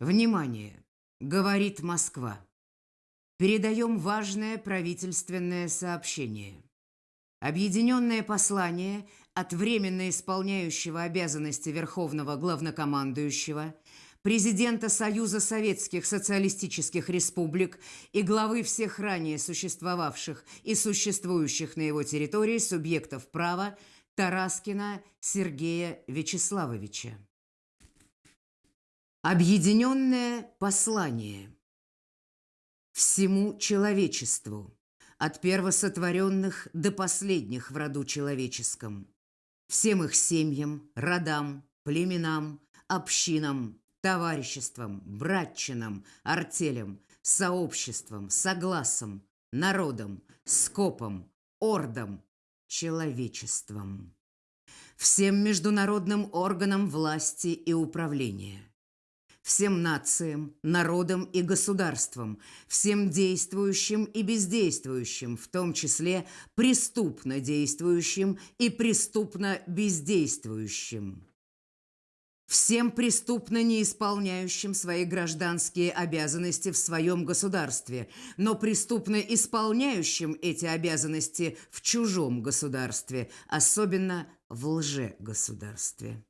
Внимание! Говорит Москва. Передаем важное правительственное сообщение. Объединенное послание от временно исполняющего обязанности Верховного Главнокомандующего, президента Союза Советских Социалистических Республик и главы всех ранее существовавших и существующих на его территории субъектов права Тараскина Сергея Вячеславовича. Объединенное послание. Всему человечеству, от первосотворенных до последних в роду человеческом, всем их семьям, родам, племенам, общинам, товариществам, братчинам, артелям, сообществам, согласам, народам, скопам, ордам, человечеством, всем международным органам власти и управления – всем нациям, народам и государствам, всем действующим и бездействующим, в том числе преступно действующим и преступно бездействующим. Всем преступно не исполняющим свои гражданские обязанности в своем государстве, но преступно исполняющим эти обязанности в чужом государстве, особенно в лжегосударстве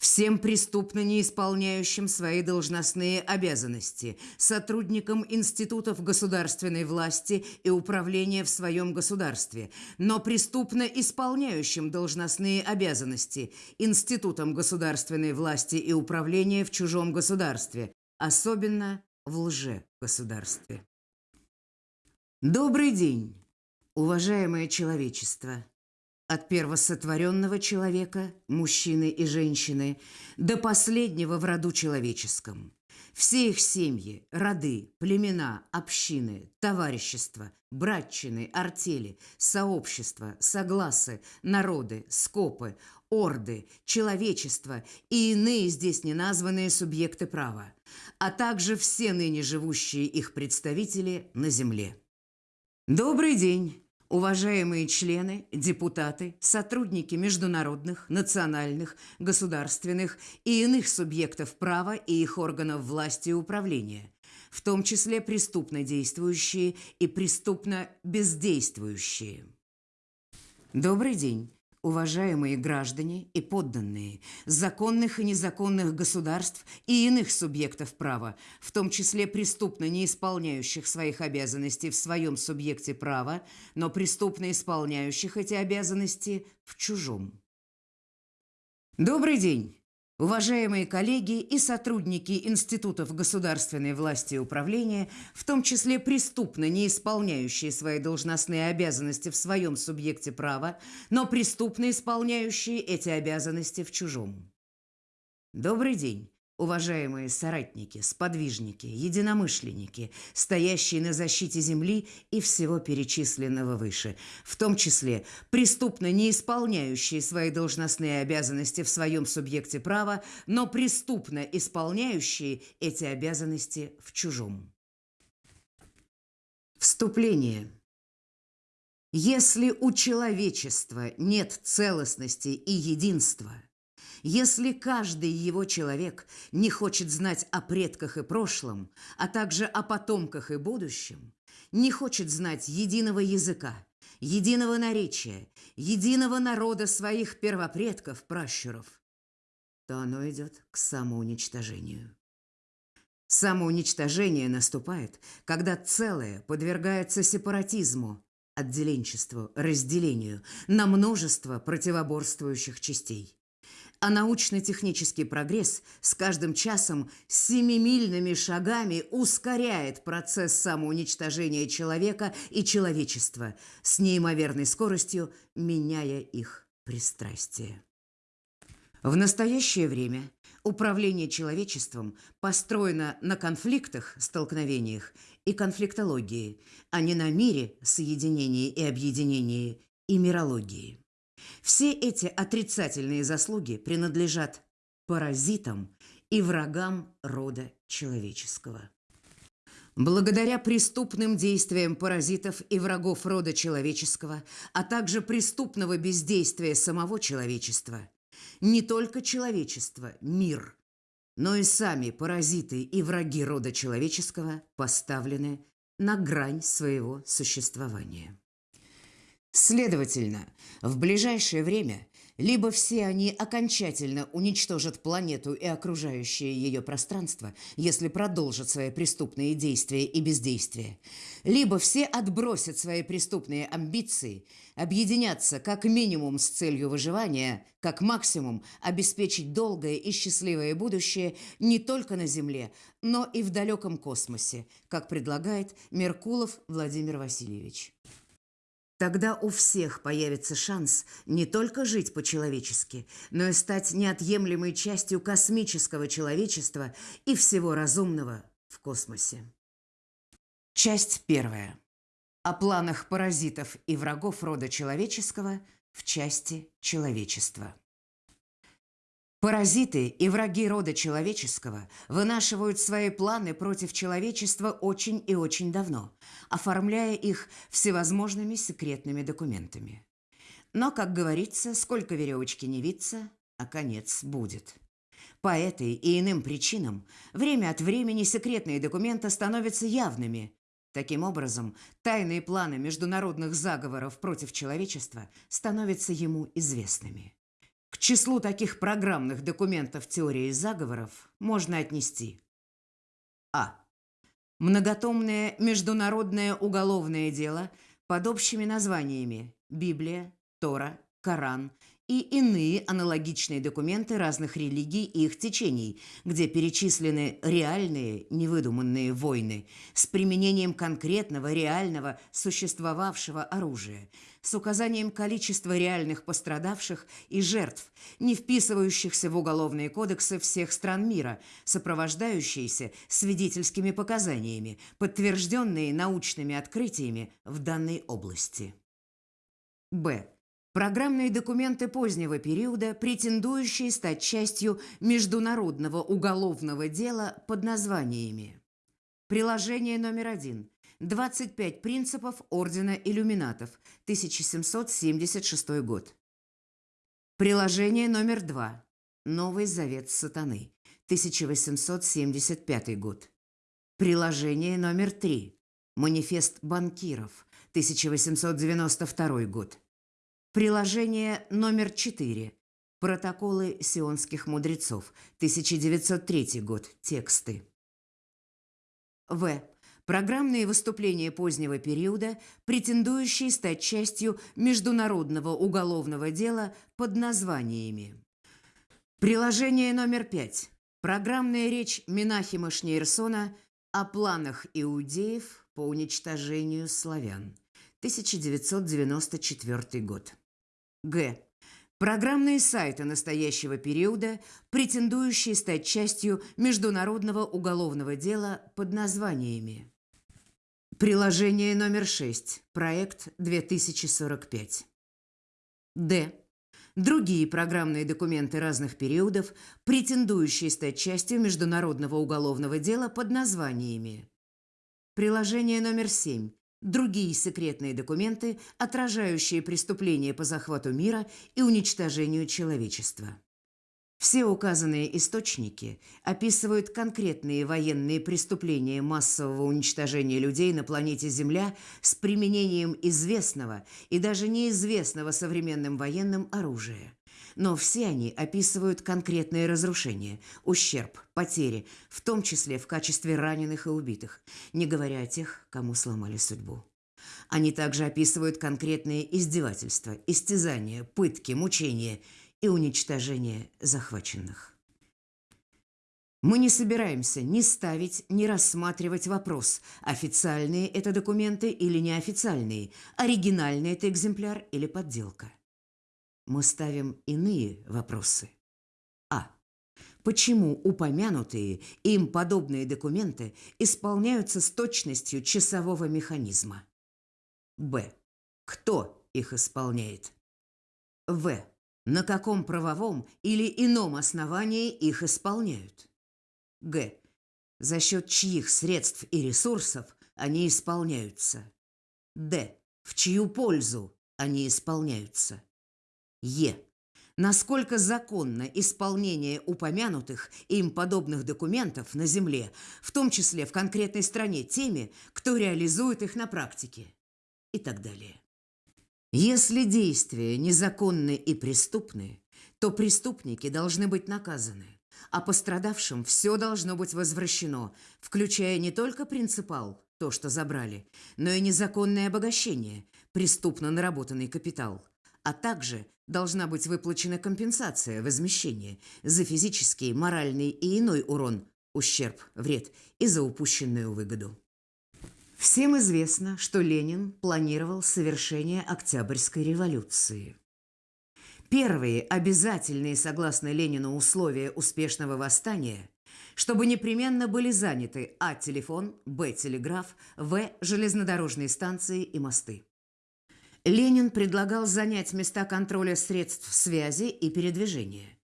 всем преступно не исполняющим свои должностные обязанности, сотрудникам институтов государственной власти и управления в своем государстве, но преступно исполняющим должностные обязанности, институтам государственной власти и управления в чужом государстве, особенно в лже-государстве. Добрый день, уважаемое человечество! От первосотворенного человека, мужчины и женщины, до последнего в роду человеческом. Все их семьи, роды, племена, общины, товарищества, братчины, артели, сообщества, согласы, народы, скопы, орды, человечество и иные здесь неназванные субъекты права, а также все ныне живущие их представители на земле. Добрый день! Уважаемые члены, депутаты, сотрудники международных, национальных, государственных и иных субъектов права и их органов власти и управления, в том числе преступно действующие и преступно бездействующие. Добрый день уважаемые граждане и подданные законных и незаконных государств и иных субъектов права, в том числе преступно не исполняющих своих обязанностей в своем субъекте права, но преступно исполняющих эти обязанности в чужом. Добрый день! Уважаемые коллеги и сотрудники институтов государственной власти и управления, в том числе преступно не исполняющие свои должностные обязанности в своем субъекте права, но преступно исполняющие эти обязанности в чужом. Добрый день уважаемые соратники, сподвижники, единомышленники, стоящие на защите земли и всего перечисленного выше, в том числе преступно не исполняющие свои должностные обязанности в своем субъекте права, но преступно исполняющие эти обязанности в чужом. Вступление. Если у человечества нет целостности и единства – если каждый его человек не хочет знать о предках и прошлом, а также о потомках и будущем, не хочет знать единого языка, единого наречия, единого народа своих первопредков, пращуров, то оно идет к самоуничтожению. Самоуничтожение наступает, когда целое подвергается сепаратизму, отделенчеству, разделению на множество противоборствующих частей а научно-технический прогресс с каждым часом семимильными шагами ускоряет процесс самоуничтожения человека и человечества с неимоверной скоростью, меняя их пристрастие. В настоящее время управление человечеством построено на конфликтах, столкновениях и конфликтологии, а не на мире, соединении и объединении и мирологии. Все эти отрицательные заслуги принадлежат паразитам и врагам рода человеческого. Благодаря преступным действиям паразитов и врагов рода человеческого, а также преступного бездействия самого человечества, не только человечество, мир, но и сами паразиты и враги рода человеческого поставлены на грань своего существования. Следовательно, в ближайшее время либо все они окончательно уничтожат планету и окружающее ее пространство, если продолжат свои преступные действия и бездействия, либо все отбросят свои преступные амбиции, объединятся как минимум с целью выживания, как максимум обеспечить долгое и счастливое будущее не только на Земле, но и в далеком космосе, как предлагает Меркулов Владимир Васильевич. Тогда у всех появится шанс не только жить по-человечески, но и стать неотъемлемой частью космического человечества и всего разумного в космосе. Часть первая. О планах паразитов и врагов рода человеческого в части человечества. Паразиты и враги рода человеческого вынашивают свои планы против человечества очень и очень давно, оформляя их всевозможными секретными документами. Но, как говорится, сколько веревочки не виться, а конец будет. По этой и иным причинам время от времени секретные документы становятся явными. Таким образом, тайные планы международных заговоров против человечества становятся ему известными. К числу таких программных документов теории заговоров можно отнести А. Многотомное международное уголовное дело под общими названиями Библия, Тора, Коран и иные аналогичные документы разных религий и их течений, где перечислены реальные, невыдуманные войны с применением конкретного, реального, существовавшего оружия, с указанием количества реальных пострадавших и жертв, не вписывающихся в уголовные кодексы всех стран мира, сопровождающиеся свидетельскими показаниями, подтвержденные научными открытиями в данной области. Б. Программные документы позднего периода, претендующие стать частью международного уголовного дела под названиями. Приложение номер один. 25 принципов Ордена Иллюминатов, 1776 год. Приложение номер два. Новый Завет Сатаны, 1875 год. Приложение номер три. Манифест банкиров, 1892 год. Приложение номер 4. Протоколы сионских мудрецов. 1903 год. Тексты. В. Программные выступления позднего периода, претендующие стать частью международного уголовного дела под названиями. Приложение номер 5. Программная речь Минахима Шнейрсона о планах иудеев по уничтожению славян. 1994 год. Г. Программные сайты настоящего периода, претендующие стать частью международного уголовного дела под названиями. Приложение номер 6. Проект 2045. Д. Другие программные документы разных периодов, претендующие стать частью международного уголовного дела под названиями. Приложение номер 7 другие секретные документы, отражающие преступления по захвату мира и уничтожению человечества. Все указанные источники описывают конкретные военные преступления массового уничтожения людей на планете Земля с применением известного и даже неизвестного современным военным оружия. Но все они описывают конкретные разрушения, ущерб, потери, в том числе в качестве раненых и убитых, не говоря о тех, кому сломали судьбу. Они также описывают конкретные издевательства, истязания, пытки, мучения и уничтожение захваченных. Мы не собираемся ни ставить, ни рассматривать вопрос, официальные это документы или неофициальные, оригинальный это экземпляр или подделка мы ставим иные вопросы. А. Почему упомянутые им подобные документы исполняются с точностью часового механизма? Б. Кто их исполняет? В. На каком правовом или ином основании их исполняют? Г. За счет чьих средств и ресурсов они исполняются? Д. В чью пользу они исполняются? Е. насколько законно исполнение упомянутых им подобных документов на Земле, в том числе в конкретной стране теми, кто реализует их на практике и так далее. Если действия незаконны и преступны, то преступники должны быть наказаны, а пострадавшим все должно быть возвращено, включая не только принципал, то, что забрали, но и незаконное обогащение, преступно наработанный капитал, а также должна быть выплачена компенсация, возмещение за физический, моральный и иной урон, ущерб, вред и за упущенную выгоду. Всем известно, что Ленин планировал совершение Октябрьской революции. Первые обязательные, согласно Ленину, условия успешного восстания, чтобы непременно были заняты а. телефон, б. телеграф, в. железнодорожные станции и мосты. Ленин предлагал занять места контроля средств связи и передвижения.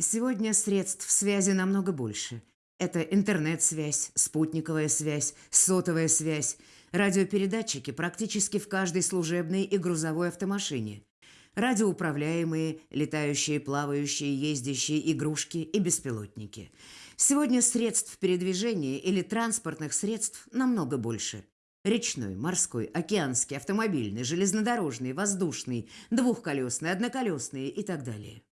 Сегодня средств связи намного больше, это интернет-связь, спутниковая связь, сотовая связь, радиопередатчики практически в каждой служебной и грузовой автомашине, радиоуправляемые, летающие, плавающие, ездящие игрушки и беспилотники. Сегодня средств передвижения или транспортных средств намного больше. Речной, морской, океанский, автомобильный, железнодорожный, воздушный, двухколесный, одноколесный и так далее.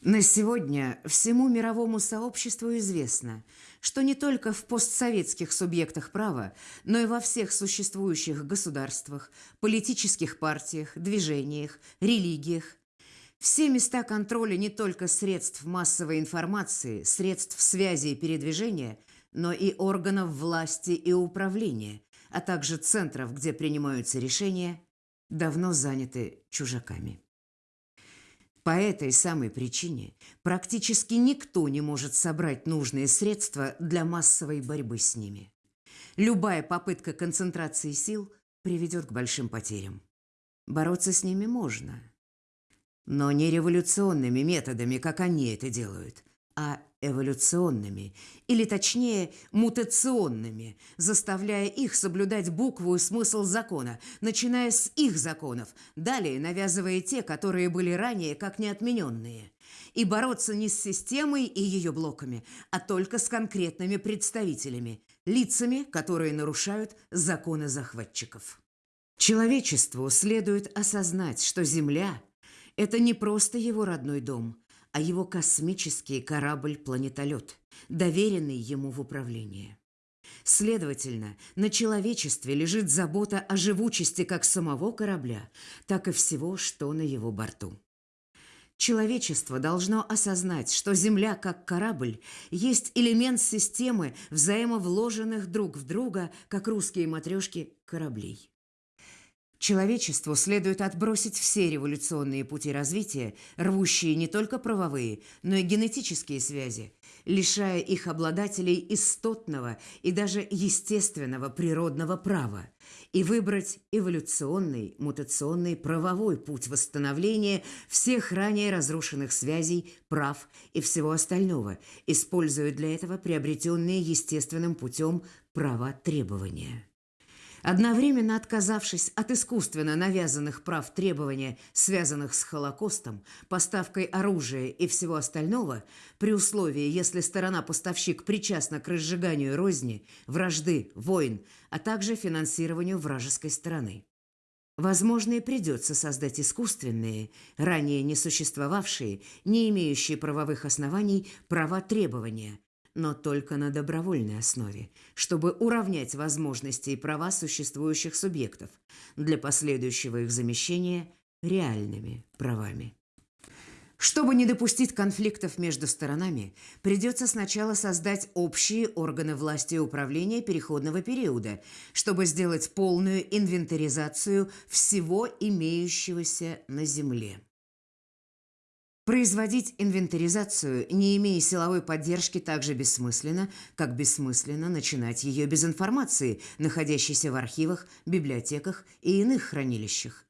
На сегодня всему мировому сообществу известно, что не только в постсоветских субъектах права, но и во всех существующих государствах, политических партиях, движениях, религиях все места контроля не только средств массовой информации, средств связи и передвижения, но и органов власти и управления, а также центров, где принимаются решения, давно заняты чужаками. По этой самой причине практически никто не может собрать нужные средства для массовой борьбы с ними. Любая попытка концентрации сил приведет к большим потерям. Бороться с ними можно, но не революционными методами, как они это делают, а эволюционными, или точнее мутационными, заставляя их соблюдать букву и смысл закона, начиная с их законов, далее навязывая те, которые были ранее как неотмененные. И бороться не с системой и ее блоками, а только с конкретными представителями, лицами, которые нарушают законы захватчиков. Человечеству следует осознать, что Земля – это не просто его родной дом – а его космический корабль-планетолет, доверенный ему в управление. Следовательно, на человечестве лежит забота о живучести как самого корабля, так и всего, что на его борту. Человечество должно осознать, что Земля как корабль есть элемент системы взаимовложенных друг в друга, как русские матрешки, кораблей. Человечеству следует отбросить все революционные пути развития, рвущие не только правовые, но и генетические связи, лишая их обладателей истотного и даже естественного природного права, и выбрать эволюционный, мутационный правовой путь восстановления всех ранее разрушенных связей, прав и всего остального, используя для этого приобретенные естественным путем права требования. Одновременно отказавшись от искусственно навязанных прав требования, связанных с Холокостом, поставкой оружия и всего остального, при условии, если сторона-поставщик причастна к разжиганию розни, вражды, войн, а также финансированию вражеской стороны. Возможно, и придется создать искусственные, ранее не существовавшие, не имеющие правовых оснований, права требования, но только на добровольной основе, чтобы уравнять возможности и права существующих субъектов для последующего их замещения реальными правами. Чтобы не допустить конфликтов между сторонами, придется сначала создать общие органы власти и управления переходного периода, чтобы сделать полную инвентаризацию всего имеющегося на Земле. Производить инвентаризацию, не имея силовой поддержки, так же бессмысленно, как бессмысленно начинать ее без информации, находящейся в архивах, библиотеках и иных хранилищах.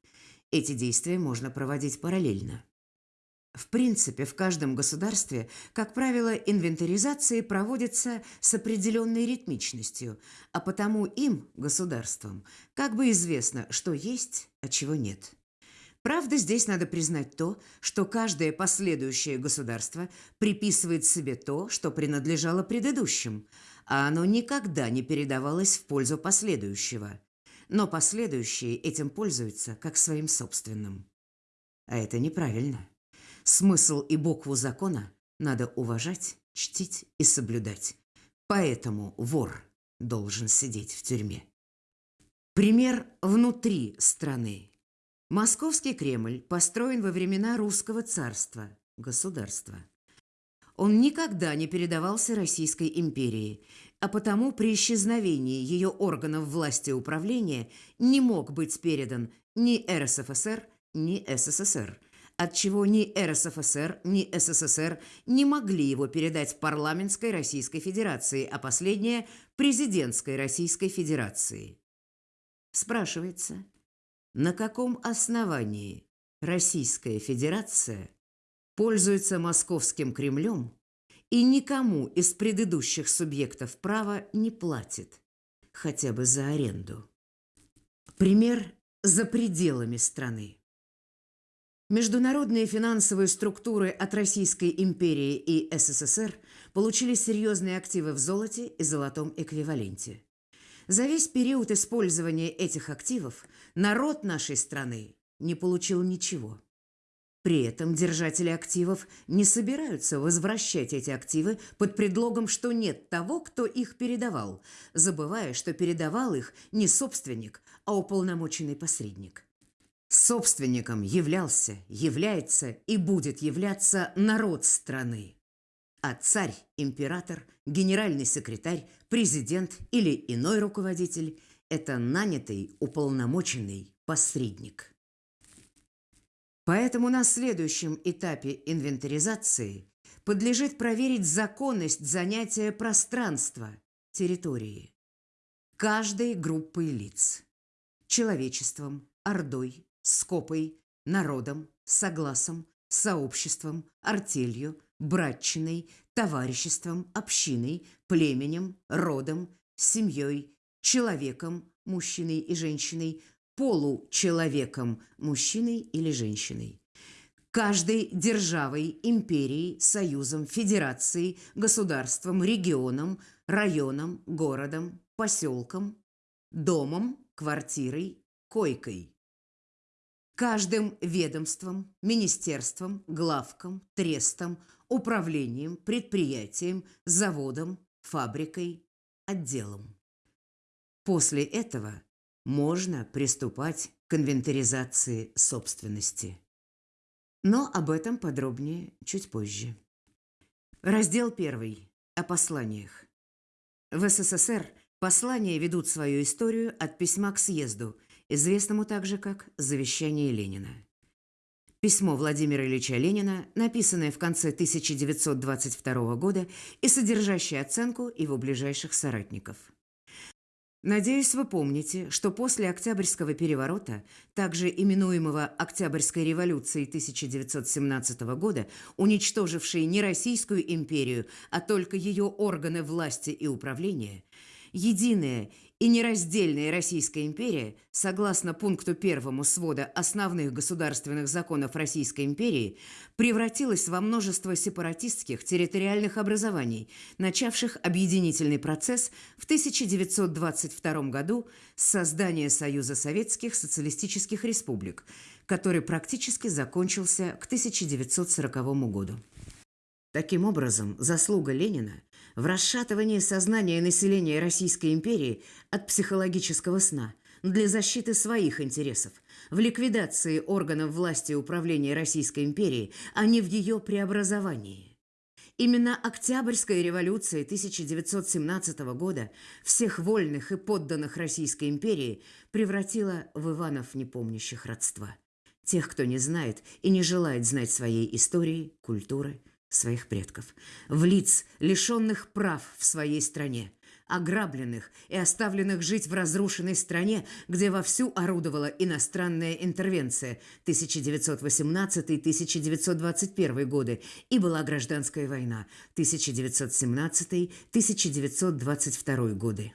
Эти действия можно проводить параллельно. В принципе, в каждом государстве, как правило, инвентаризации проводятся с определенной ритмичностью, а потому им, государствам, как бы известно, что есть, а чего нет. Правда, здесь надо признать то, что каждое последующее государство приписывает себе то, что принадлежало предыдущим, а оно никогда не передавалось в пользу последующего. Но последующие этим пользуются как своим собственным. А это неправильно. Смысл и букву закона надо уважать, чтить и соблюдать. Поэтому вор должен сидеть в тюрьме. Пример внутри страны. Московский Кремль построен во времена русского царства, государства. Он никогда не передавался Российской империи, а потому при исчезновении ее органов власти и управления не мог быть передан ни РСФСР, ни СССР, отчего ни РСФСР, ни СССР не могли его передать парламентской Российской Федерации, а последняя – президентской Российской Федерации. Спрашивается, на каком основании Российская Федерация пользуется Московским Кремлем и никому из предыдущих субъектов права не платит, хотя бы за аренду? Пример за пределами страны. Международные финансовые структуры от Российской империи и СССР получили серьезные активы в золоте и золотом эквиваленте. За весь период использования этих активов народ нашей страны не получил ничего. При этом держатели активов не собираются возвращать эти активы под предлогом, что нет того, кто их передавал, забывая, что передавал их не собственник, а уполномоченный посредник. Собственником являлся, является и будет являться народ страны а царь, император, генеральный секретарь, президент или иной руководитель – это нанятый, уполномоченный посредник. Поэтому на следующем этапе инвентаризации подлежит проверить законность занятия пространства, территории, каждой группой лиц – человечеством, ордой, скопой, народом, согласом, сообществом, артелью, братчиной, товариществом, общиной, племенем, родом, семьей, человеком, мужчиной и женщиной, получеловеком, мужчиной или женщиной. Каждой державой, империей, союзом, федерацией, государством, регионом, районом, городом, поселком, домом, квартирой, койкой каждым ведомством, министерством, главком, трестом, управлением, предприятием, заводом, фабрикой, отделом. После этого можно приступать к инвентаризации собственности. Но об этом подробнее чуть позже. Раздел 1. О посланиях. В СССР послания ведут свою историю от письма к съезду, известному также как «Завещание Ленина». Письмо Владимира Ильича Ленина, написанное в конце 1922 года и содержащее оценку его ближайших соратников. Надеюсь, вы помните, что после Октябрьского переворота, также именуемого Октябрьской революцией 1917 года, уничтожившей не Российскую империю, а только ее органы власти и управления, единая и нераздельная Российская империя, согласно пункту первому свода основных государственных законов Российской империи, превратилась во множество сепаратистских территориальных образований, начавших объединительный процесс в 1922 году с создания Союза Советских Социалистических Республик, который практически закончился к 1940 году. Таким образом, заслуга Ленина в расшатывании сознания населения Российской империи от психологического сна для защиты своих интересов, в ликвидации органов власти и управления Российской империи, а не в ее преобразовании. Именно Октябрьская революция 1917 года всех вольных и подданных Российской империи превратила в Иванов непомнящих родства. Тех, кто не знает и не желает знать своей истории, культуры, своих предков, в лиц, лишенных прав в своей стране, ограбленных и оставленных жить в разрушенной стране, где вовсю орудовала иностранная интервенция 1918-1921 годы и была гражданская война 1917-1922 годы.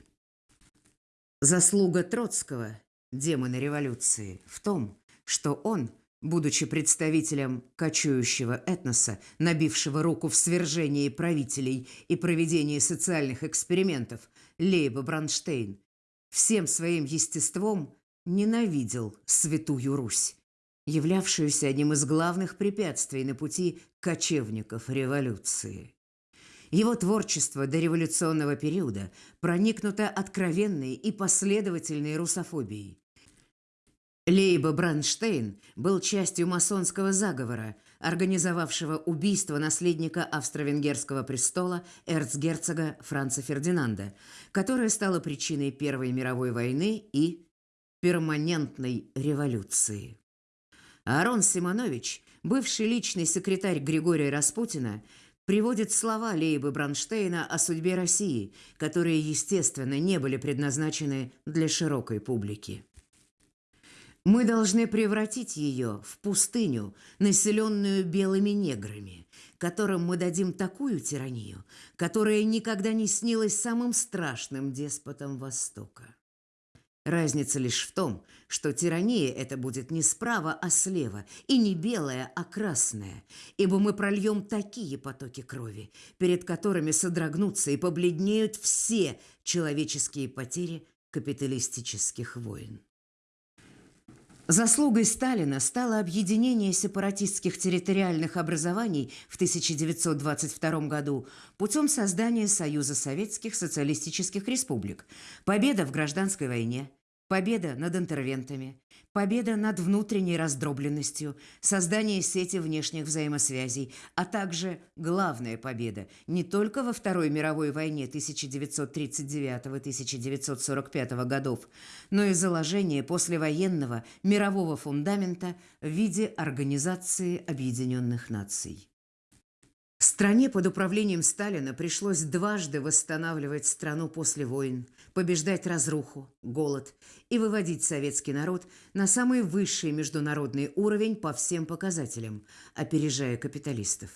Заслуга Троцкого, демона революции, в том, что он Будучи представителем кочующего этноса, набившего руку в свержении правителей и проведении социальных экспериментов, Лейба Бранштейн всем своим естеством ненавидел Святую Русь, являвшуюся одним из главных препятствий на пути кочевников революции. Его творчество до революционного периода проникнуто откровенной и последовательной русофобией. Лейба Бранштейн был частью масонского заговора, организовавшего убийство наследника австро-венгерского престола эрцгерцога Франца Фердинанда, которое стало причиной Первой мировой войны и перманентной революции. Арон Симонович, бывший личный секретарь Григория Распутина, приводит слова Лейбы Бронштейна о судьбе России, которые, естественно, не были предназначены для широкой публики. Мы должны превратить ее в пустыню, населенную белыми неграми, которым мы дадим такую тиранию, которая никогда не снилась самым страшным деспотом Востока. Разница лишь в том, что тирания это будет не справа, а слева, и не белая, а красная, ибо мы прольем такие потоки крови, перед которыми содрогнутся и побледнеют все человеческие потери капиталистических войн. Заслугой Сталина стало объединение сепаратистских территориальных образований в 1922 году путем создания Союза Советских Социалистических Республик, победа в гражданской войне, победа над интервентами, победа над внутренней раздробленностью, создание сети внешних взаимосвязей, а также главная победа не только во Второй мировой войне 1939-1945 годов, но и заложение послевоенного мирового фундамента в виде Организации Объединенных Наций. Стране под управлением Сталина пришлось дважды восстанавливать страну после войн, побеждать разруху, голод и выводить советский народ на самый высший международный уровень по всем показателям, опережая капиталистов.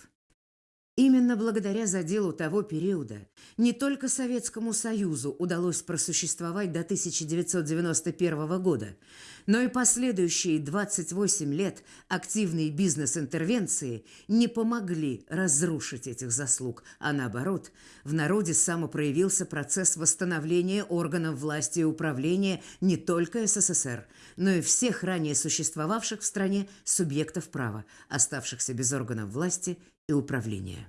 Именно благодаря заделу того периода не только Советскому Союзу удалось просуществовать до 1991 года, но и последующие 28 лет активной бизнес-интервенции не помогли разрушить этих заслуг, а наоборот, в народе самопроявился процесс восстановления органов власти и управления не только СССР, но и всех ранее существовавших в стране субъектов права, оставшихся без органов власти и управления.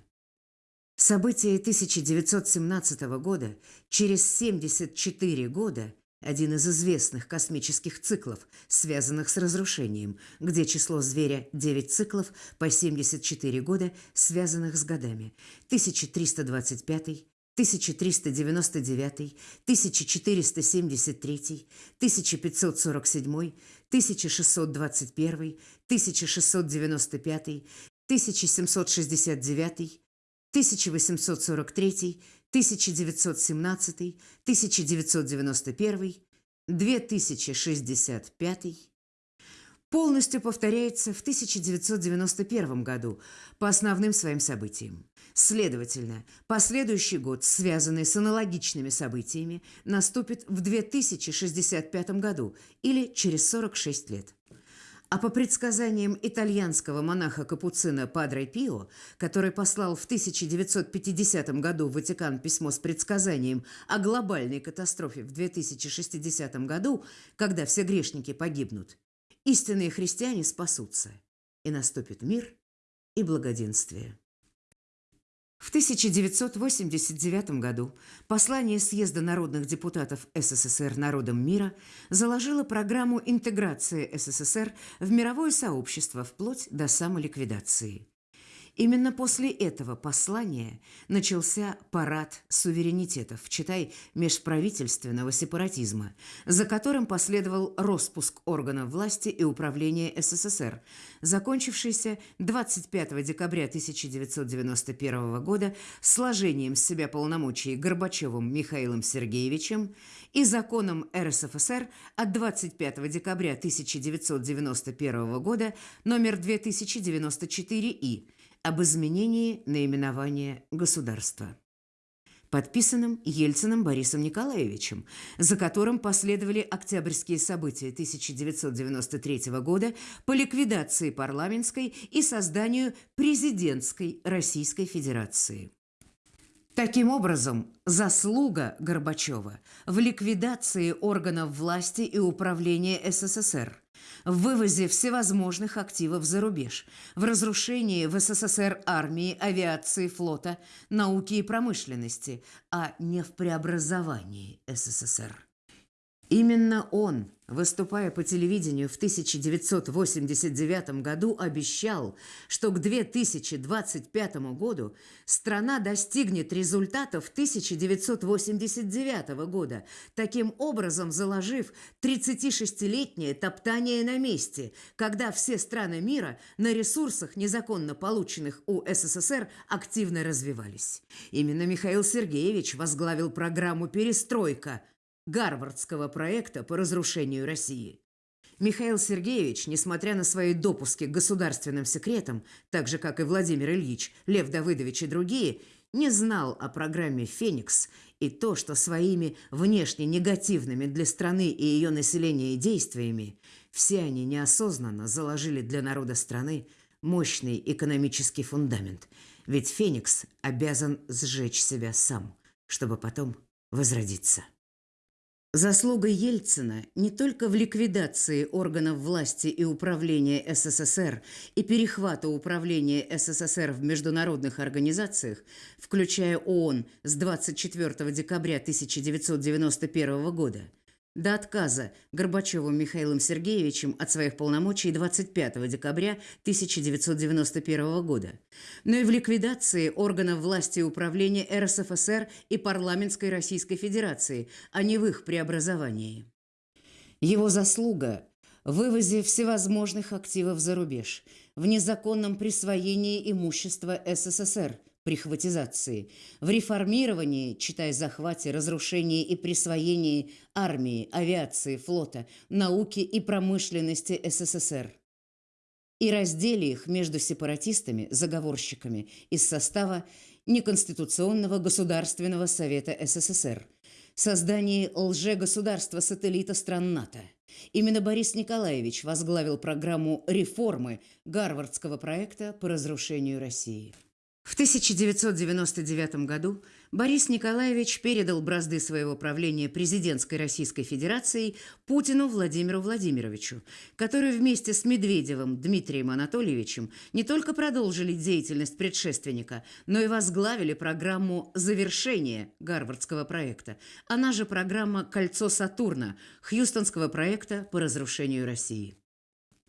События 1917 года через 74 года один из известных космических циклов, связанных с разрушением, где число зверя 9 циклов по 74 года, связанных с годами 1325, 1399, 1473, 1547, 1621, 1695, 1769, 1843, 1917, 1991, 2065 полностью повторяется в 1991 году по основным своим событиям. Следовательно, последующий год, связанный с аналогичными событиями, наступит в 2065 году или через 46 лет. А по предсказаниям итальянского монаха-капуцина Падре Пио, который послал в 1950 году в Ватикан письмо с предсказанием о глобальной катастрофе в 2060 году, когда все грешники погибнут, истинные христиане спасутся, и наступит мир и благоденствие. В 1989 году послание Съезда народных депутатов СССР народам мира заложило программу интеграции СССР в мировое сообщество вплоть до самоликвидации. Именно после этого послания начался парад суверенитетов, читай межправительственного сепаратизма, за которым последовал распуск органов власти и управления СССР, закончившийся 25 декабря 1991 года сложением с себя полномочий Горбачевым Михаилом Сергеевичем и законом РСФСР от 25 декабря 1991 года номер 2094 И об изменении наименования государства. подписанным Ельциным Борисом Николаевичем, за которым последовали октябрьские события 1993 года по ликвидации парламентской и созданию президентской Российской Федерации. Таким образом, заслуга Горбачева в ликвидации органов власти и управления СССР, в вывозе всевозможных активов за рубеж, в разрушении в СССР армии, авиации, флота, науки и промышленности, а не в преобразовании СССР. Именно он, выступая по телевидению в 1989 году, обещал, что к 2025 году страна достигнет результатов 1989 года, таким образом заложив 36-летнее топтание на месте, когда все страны мира на ресурсах, незаконно полученных у СССР, активно развивались. Именно Михаил Сергеевич возглавил программу «Перестройка», Гарвардского проекта по разрушению России. Михаил Сергеевич, несмотря на свои допуски к государственным секретам, так же, как и Владимир Ильич, Лев Давыдович и другие, не знал о программе «Феникс» и то, что своими внешне негативными для страны и ее населения действиями все они неосознанно заложили для народа страны мощный экономический фундамент. Ведь «Феникс» обязан сжечь себя сам, чтобы потом возродиться. Заслуга Ельцина не только в ликвидации органов власти и управления СССР и перехвата управления СССР в международных организациях, включая ООН с 24 декабря 1991 года – до отказа Горбачевым Михаилом Сергеевичем от своих полномочий 25 декабря 1991 года, но и в ликвидации органов власти и управления РСФСР и парламентской Российской Федерации, а не в их преобразовании. Его заслуга – вывозе всевозможных активов за рубеж, в незаконном присвоении имущества СССР – прихватизации, в реформировании, читай захвате, разрушении и присвоении армии, авиации, флота, науки и промышленности СССР и разделе их между сепаратистами, заговорщиками из состава Неконституционного Государственного Совета СССР, создании лже-государства-сателлита стран НАТО. Именно Борис Николаевич возглавил программу реформы Гарвардского проекта по разрушению России. В 1999 году Борис Николаевич передал бразды своего правления президентской Российской Федерации Путину Владимиру Владимировичу, который вместе с Медведевым Дмитрием Анатольевичем не только продолжили деятельность предшественника, но и возглавили программу завершения Гарвардского проекта, она же программа «Кольцо Сатурна» Хьюстонского проекта по разрушению России.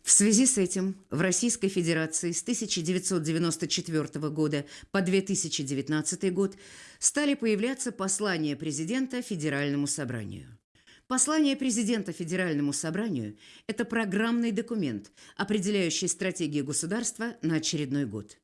В связи с этим в Российской Федерации с 1994 года по 2019 год стали появляться послания президента Федеральному собранию. Послание президента Федеральному собранию – это программный документ, определяющий стратегию государства на очередной год.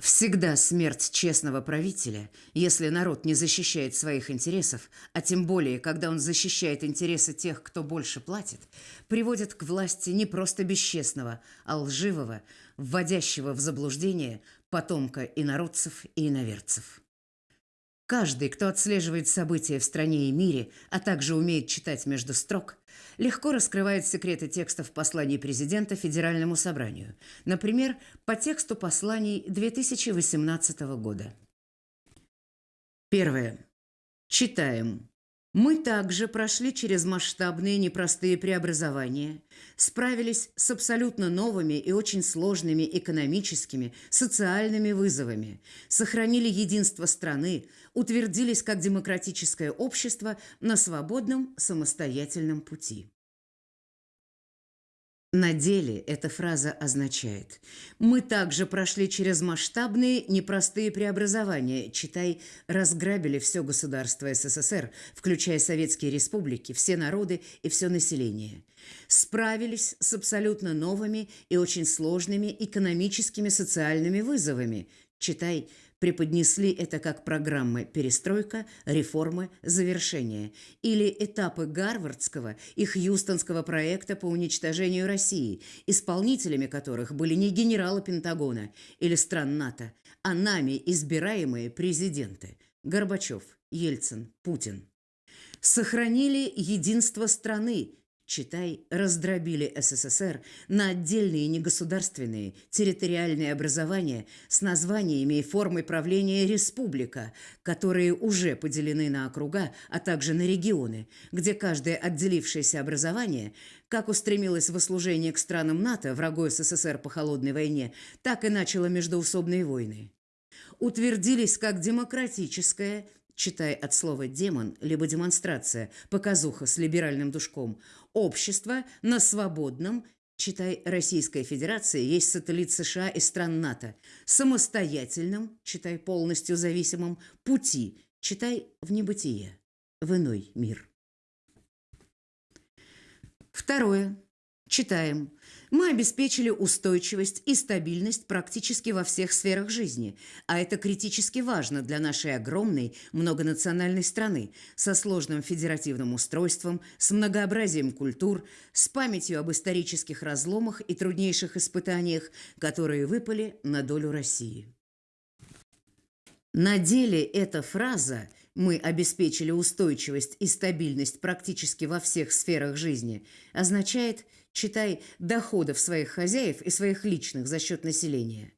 Всегда смерть честного правителя, если народ не защищает своих интересов, а тем более, когда он защищает интересы тех, кто больше платит, приводит к власти не просто бесчестного, а лживого, вводящего в заблуждение потомка инородцев и иноверцев. Каждый, кто отслеживает события в стране и мире, а также умеет читать между строк, легко раскрывает секреты текстов посланий президента Федеральному собранию, например, по тексту посланий 2018 года. Первое. Читаем. Мы также прошли через масштабные непростые преобразования, справились с абсолютно новыми и очень сложными экономическими, социальными вызовами, сохранили единство страны, утвердились как демократическое общество на свободном самостоятельном пути. На деле эта фраза означает. «Мы также прошли через масштабные, непростые преобразования, читай, разграбили все государство СССР, включая советские республики, все народы и все население. Справились с абсолютно новыми и очень сложными экономическими социальными вызовами, читай, преподнесли это как программы «Перестройка», «Реформы», «Завершение» или этапы Гарвардского и Хьюстонского проекта по уничтожению России, исполнителями которых были не генералы Пентагона или стран НАТО, а нами избираемые президенты. Горбачев, Ельцин, Путин. Сохранили единство страны, читай, раздробили СССР на отдельные негосударственные территориальные образования с названиями и формой правления республика, которые уже поделены на округа, а также на регионы, где каждое отделившееся образование как устремилось в служение к странам НАТО, врагу СССР по холодной войне, так и начало междоусобные войны. Утвердились как демократическое – читай от слова «демон», либо «демонстрация», показуха с либеральным душком, общество на свободном, читай Российская Федерация, есть сателлит США и стран НАТО, самостоятельном, читай полностью зависимом, пути, читай в небытие, в иной мир. Второе. Читаем. Мы обеспечили устойчивость и стабильность практически во всех сферах жизни, а это критически важно для нашей огромной многонациональной страны со сложным федеративным устройством, с многообразием культур, с памятью об исторических разломах и труднейших испытаниях, которые выпали на долю России. На деле эта фраза «мы обеспечили устойчивость и стабильность практически во всех сферах жизни» означает – читай, доходов своих хозяев и своих личных за счет населения.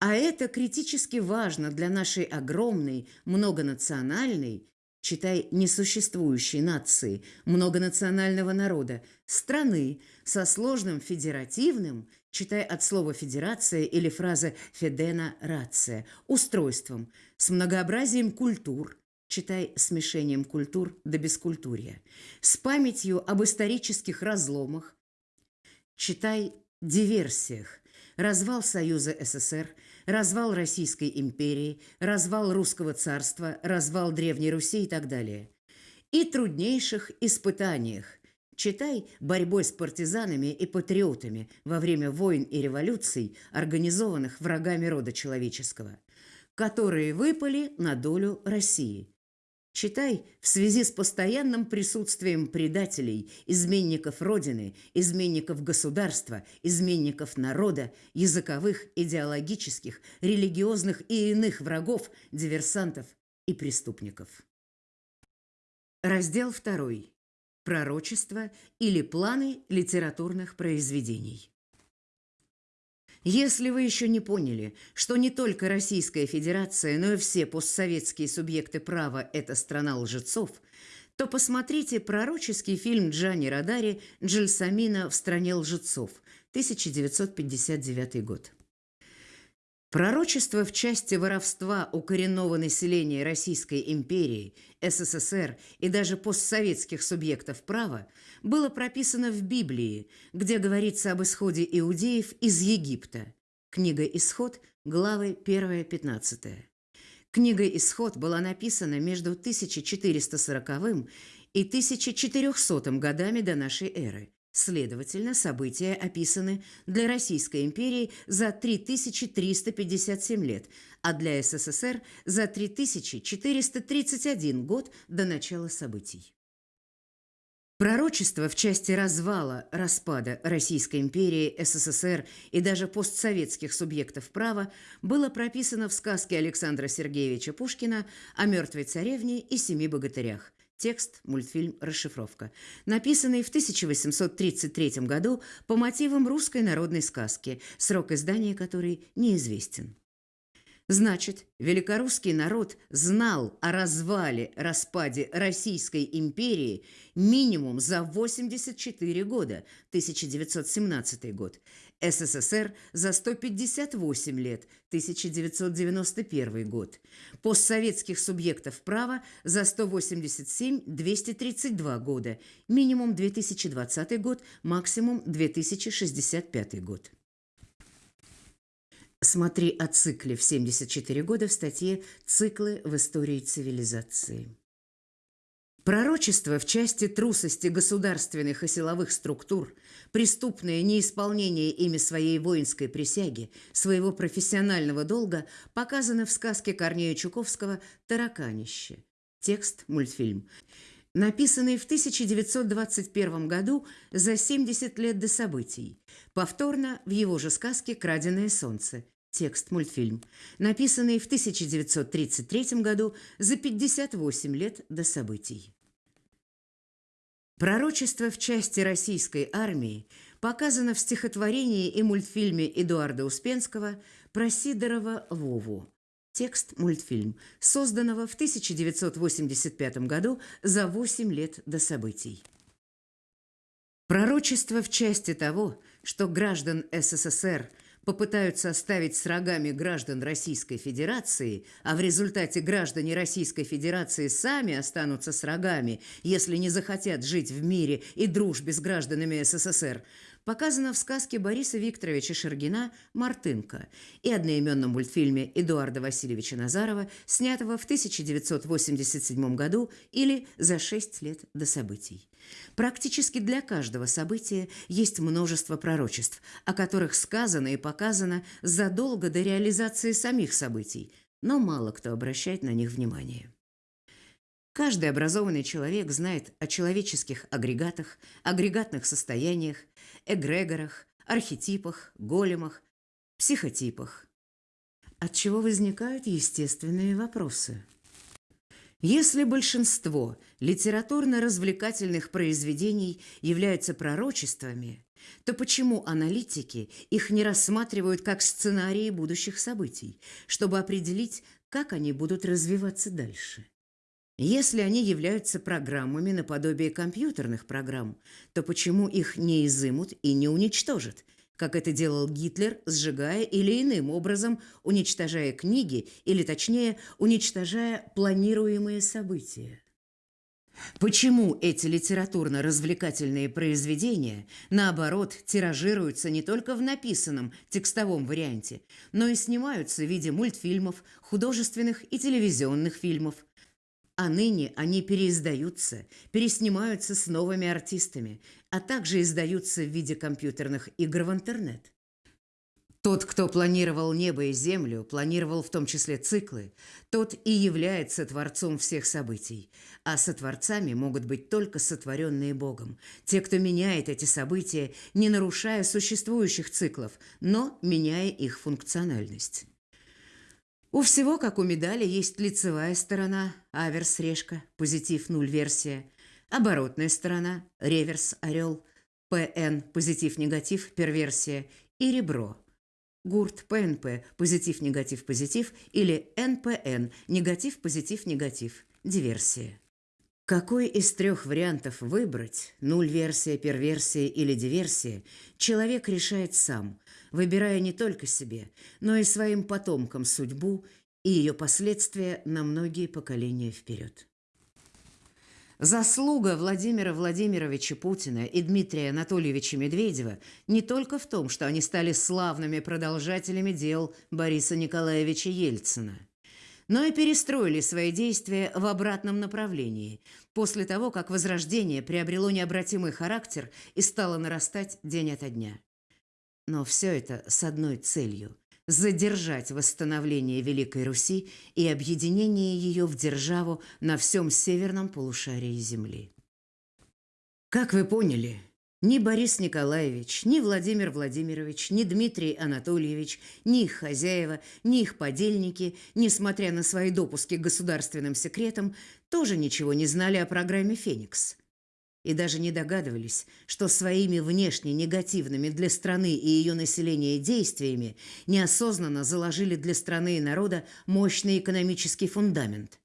А это критически важно для нашей огромной, многонациональной, читай, несуществующей нации, многонационального народа, страны со сложным федеративным, читай от слова «федерация» или фраза «федена рация», устройством, с многообразием культур, читай смешением культур до бескультурья, с памятью об исторических разломах, читай диверсиях, развал Союза СССР, развал Российской империи, развал Русского царства, развал Древней Руси и так далее. И труднейших испытаниях, читай борьбой с партизанами и патриотами во время войн и революций, организованных врагами рода человеческого, которые выпали на долю России – Читай, в связи с постоянным присутствием предателей, изменников Родины, изменников государства, изменников народа, языковых, идеологических, религиозных и иных врагов, диверсантов и преступников. Раздел 2. Пророчество или планы литературных произведений. Если вы еще не поняли, что не только Российская Федерация, но и все постсоветские субъекты права – это страна лжецов, то посмотрите пророческий фильм Джани Радари «Джельсамина в стране лжецов» 1959 год. Пророчество в части воровства у коренного населения Российской империи, СССР и даже постсоветских субъектов права было прописано в Библии, где говорится об исходе иудеев из Египта. Книга «Исход», главы 1-15. Книга «Исход» была написана между 1440 и 1400 годами до нашей эры – Следовательно, события описаны для Российской империи за 3357 лет, а для СССР за 3431 год до начала событий. Пророчество в части развала, распада Российской империи, СССР и даже постсоветских субъектов права было прописано в сказке Александра Сергеевича Пушкина о мертвой царевне и семи богатырях, Текст, мультфильм, расшифровка. Написанный в 1833 году по мотивам русской народной сказки, срок издания которой неизвестен. Значит, великорусский народ знал о развале, распаде Российской империи минимум за 84 года, 1917 год, СССР за 158 лет, 1991 год, постсоветских субъектов права за 187-232 года, минимум 2020 год, максимум 2065 год. Смотри о цикле в 74 года в статье «Циклы в истории цивилизации». Пророчество в части трусости государственных и силовых структур, преступное неисполнение ими своей воинской присяги, своего профессионального долга показано в сказке Корнея Чуковского «Тараканище». Текст мультфильм. Написанный в 1921 году за 70 лет до событий. Повторно в его же сказке «Краденое солнце» Текст мультфильм, написанный в 1933 году за 58 лет до событий. Пророчество в части российской армии показано в стихотворении и мультфильме Эдуарда Успенского про Сидорова Вову. Текст мультфильм, созданного в 1985 году за 8 лет до событий. Пророчество в части того, что граждан СССР – попытаются оставить с рогами граждан Российской Федерации, а в результате граждане Российской Федерации сами останутся с рогами, если не захотят жить в мире и дружбе с гражданами СССР, показано в сказке Бориса Викторовича Шергина «Мартынка» и одноименном мультфильме Эдуарда Васильевича Назарова, снятого в 1987 году или за шесть лет до событий. Практически для каждого события есть множество пророчеств, о которых сказано и показано задолго до реализации самих событий, но мало кто обращает на них внимание. Каждый образованный человек знает о человеческих агрегатах, агрегатных состояниях, эгрегорах, архетипах, големах, психотипах. От чего возникают естественные вопросы. Если большинство литературно-развлекательных произведений являются пророчествами, то почему аналитики их не рассматривают как сценарии будущих событий, чтобы определить, как они будут развиваться дальше? Если они являются программами наподобие компьютерных программ, то почему их не изымут и не уничтожат, как это делал Гитлер, сжигая или иным образом уничтожая книги, или точнее, уничтожая планируемые события? Почему эти литературно-развлекательные произведения, наоборот, тиражируются не только в написанном текстовом варианте, но и снимаются в виде мультфильмов, художественных и телевизионных фильмов – а ныне они переиздаются, переснимаются с новыми артистами, а также издаются в виде компьютерных игр в интернет. Тот, кто планировал небо и землю, планировал в том числе циклы, тот и является творцом всех событий. А сотворцами могут быть только сотворенные Богом. Те, кто меняет эти события, не нарушая существующих циклов, но меняя их функциональность. У всего, как у медали, есть лицевая сторона, аверс, решка, позитив, нуль, версия, оборотная сторона, реверс, орел, ПН, позитив, негатив, перверсия и ребро. Гурт, ПНП, позитив, негатив, позитив или НПН, негатив, позитив, негатив, диверсия. Какой из трех вариантов выбрать, нуль-версия, перверсия или диверсия, человек решает сам, выбирая не только себе, но и своим потомкам судьбу и ее последствия на многие поколения вперед. Заслуга Владимира Владимировича Путина и Дмитрия Анатольевича Медведева не только в том, что они стали славными продолжателями дел Бориса Николаевича Ельцина, но и перестроили свои действия в обратном направлении после того, как Возрождение приобрело необратимый характер и стало нарастать день ото дня. Но все это с одной целью – задержать восстановление Великой Руси и объединение ее в державу на всем северном полушарии Земли. Как вы поняли, ни Борис Николаевич, ни Владимир Владимирович, ни Дмитрий Анатольевич, ни их хозяева, ни их подельники, несмотря на свои допуски к государственным секретам, тоже ничего не знали о программе «Феникс» и даже не догадывались, что своими внешне негативными для страны и ее населения действиями неосознанно заложили для страны и народа мощный экономический фундамент.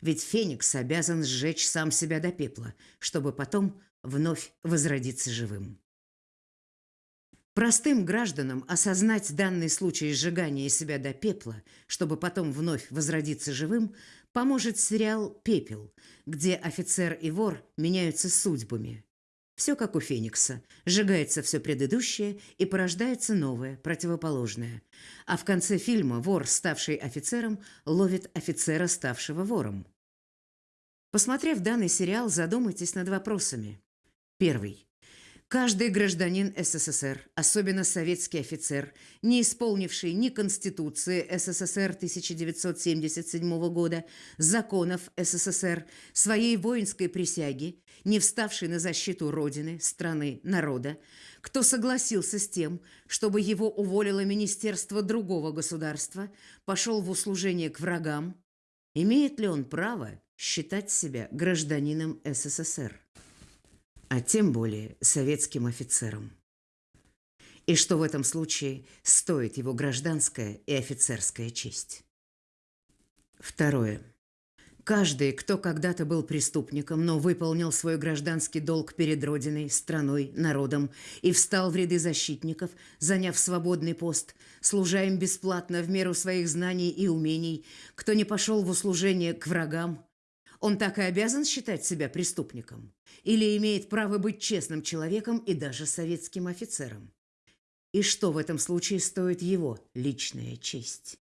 Ведь Феникс обязан сжечь сам себя до пепла, чтобы потом вновь возродиться живым. Простым гражданам осознать данный случай сжигания себя до пепла, чтобы потом вновь возродиться живым, поможет сериал «Пепел», где офицер и вор меняются судьбами. Все как у Феникса. Сжигается все предыдущее и порождается новое, противоположное. А в конце фильма вор, ставший офицером, ловит офицера, ставшего вором. Посмотрев данный сериал, задумайтесь над вопросами. Первый. Каждый гражданин СССР, особенно советский офицер, не исполнивший ни Конституции СССР 1977 года, законов СССР, своей воинской присяги, не вставший на защиту Родины, страны, народа, кто согласился с тем, чтобы его уволило Министерство другого государства, пошел в услужение к врагам, имеет ли он право считать себя гражданином СССР? А тем более советским офицером. И что в этом случае стоит его гражданская и офицерская честь. Второе. Каждый, кто когда-то был преступником, но выполнил свой гражданский долг перед Родиной, страной, народом и встал в ряды защитников, заняв свободный пост, служа им бесплатно в меру своих знаний и умений, кто не пошел в услужение к врагам, он так и обязан считать себя преступником? Или имеет право быть честным человеком и даже советским офицером? И что в этом случае стоит его личная честь?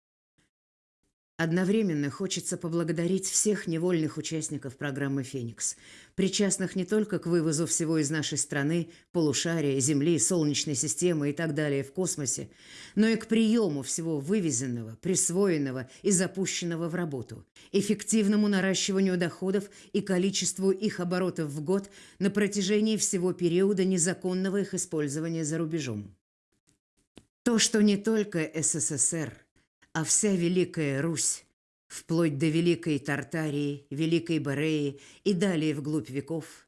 Одновременно хочется поблагодарить всех невольных участников программы «Феникс», причастных не только к вывозу всего из нашей страны, полушария, Земли, Солнечной системы и так далее в космосе, но и к приему всего вывезенного, присвоенного и запущенного в работу, эффективному наращиванию доходов и количеству их оборотов в год на протяжении всего периода незаконного их использования за рубежом. То, что не только СССР – а вся Великая Русь, вплоть до Великой Тартарии, Великой Бореи и далее вглубь веков,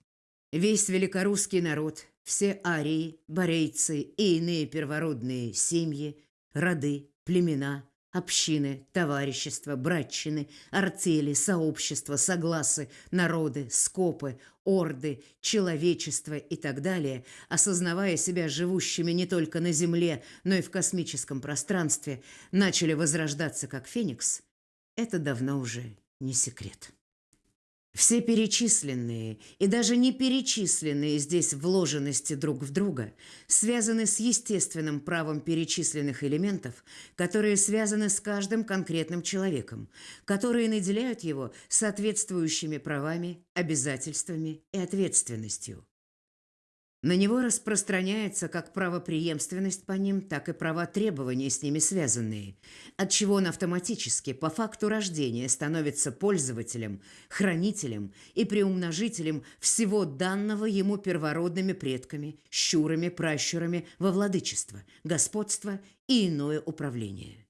весь великорусский народ, все арии, борейцы и иные первородные семьи, роды, племена, общины, товарищества, братчины, артели, сообщества, согласы, народы, скопы, орды, человечество и так далее, осознавая себя живущими не только на Земле, но и в космическом пространстве, начали возрождаться как феникс, это давно уже не секрет. Все перечисленные и даже не перечисленные здесь вложенности друг в друга связаны с естественным правом перечисленных элементов, которые связаны с каждым конкретным человеком, которые наделяют его соответствующими правами, обязательствами и ответственностью. На него распространяется как правопреемственность по ним, так и права требования с ними связанные, отчего он автоматически по факту рождения становится пользователем, хранителем и приумножителем всего данного ему первородными предками, щурами, пращурами во владычество, господство и иное управление.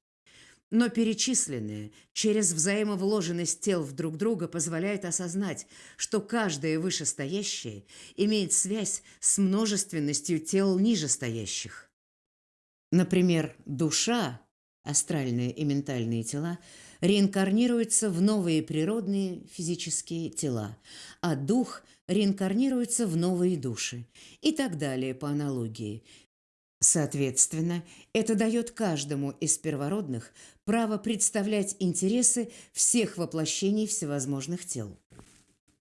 Но перечисленные через взаимовложенность тел в друг друга позволяет осознать, что каждое вышестоящее имеет связь с множественностью тел нижестоящих. Например, душа, астральные и ментальные тела, реинкарнируется в новые природные физические тела, а дух реинкарнируется в новые души и так далее по аналогии, Соответственно, это дает каждому из первородных право представлять интересы всех воплощений всевозможных тел,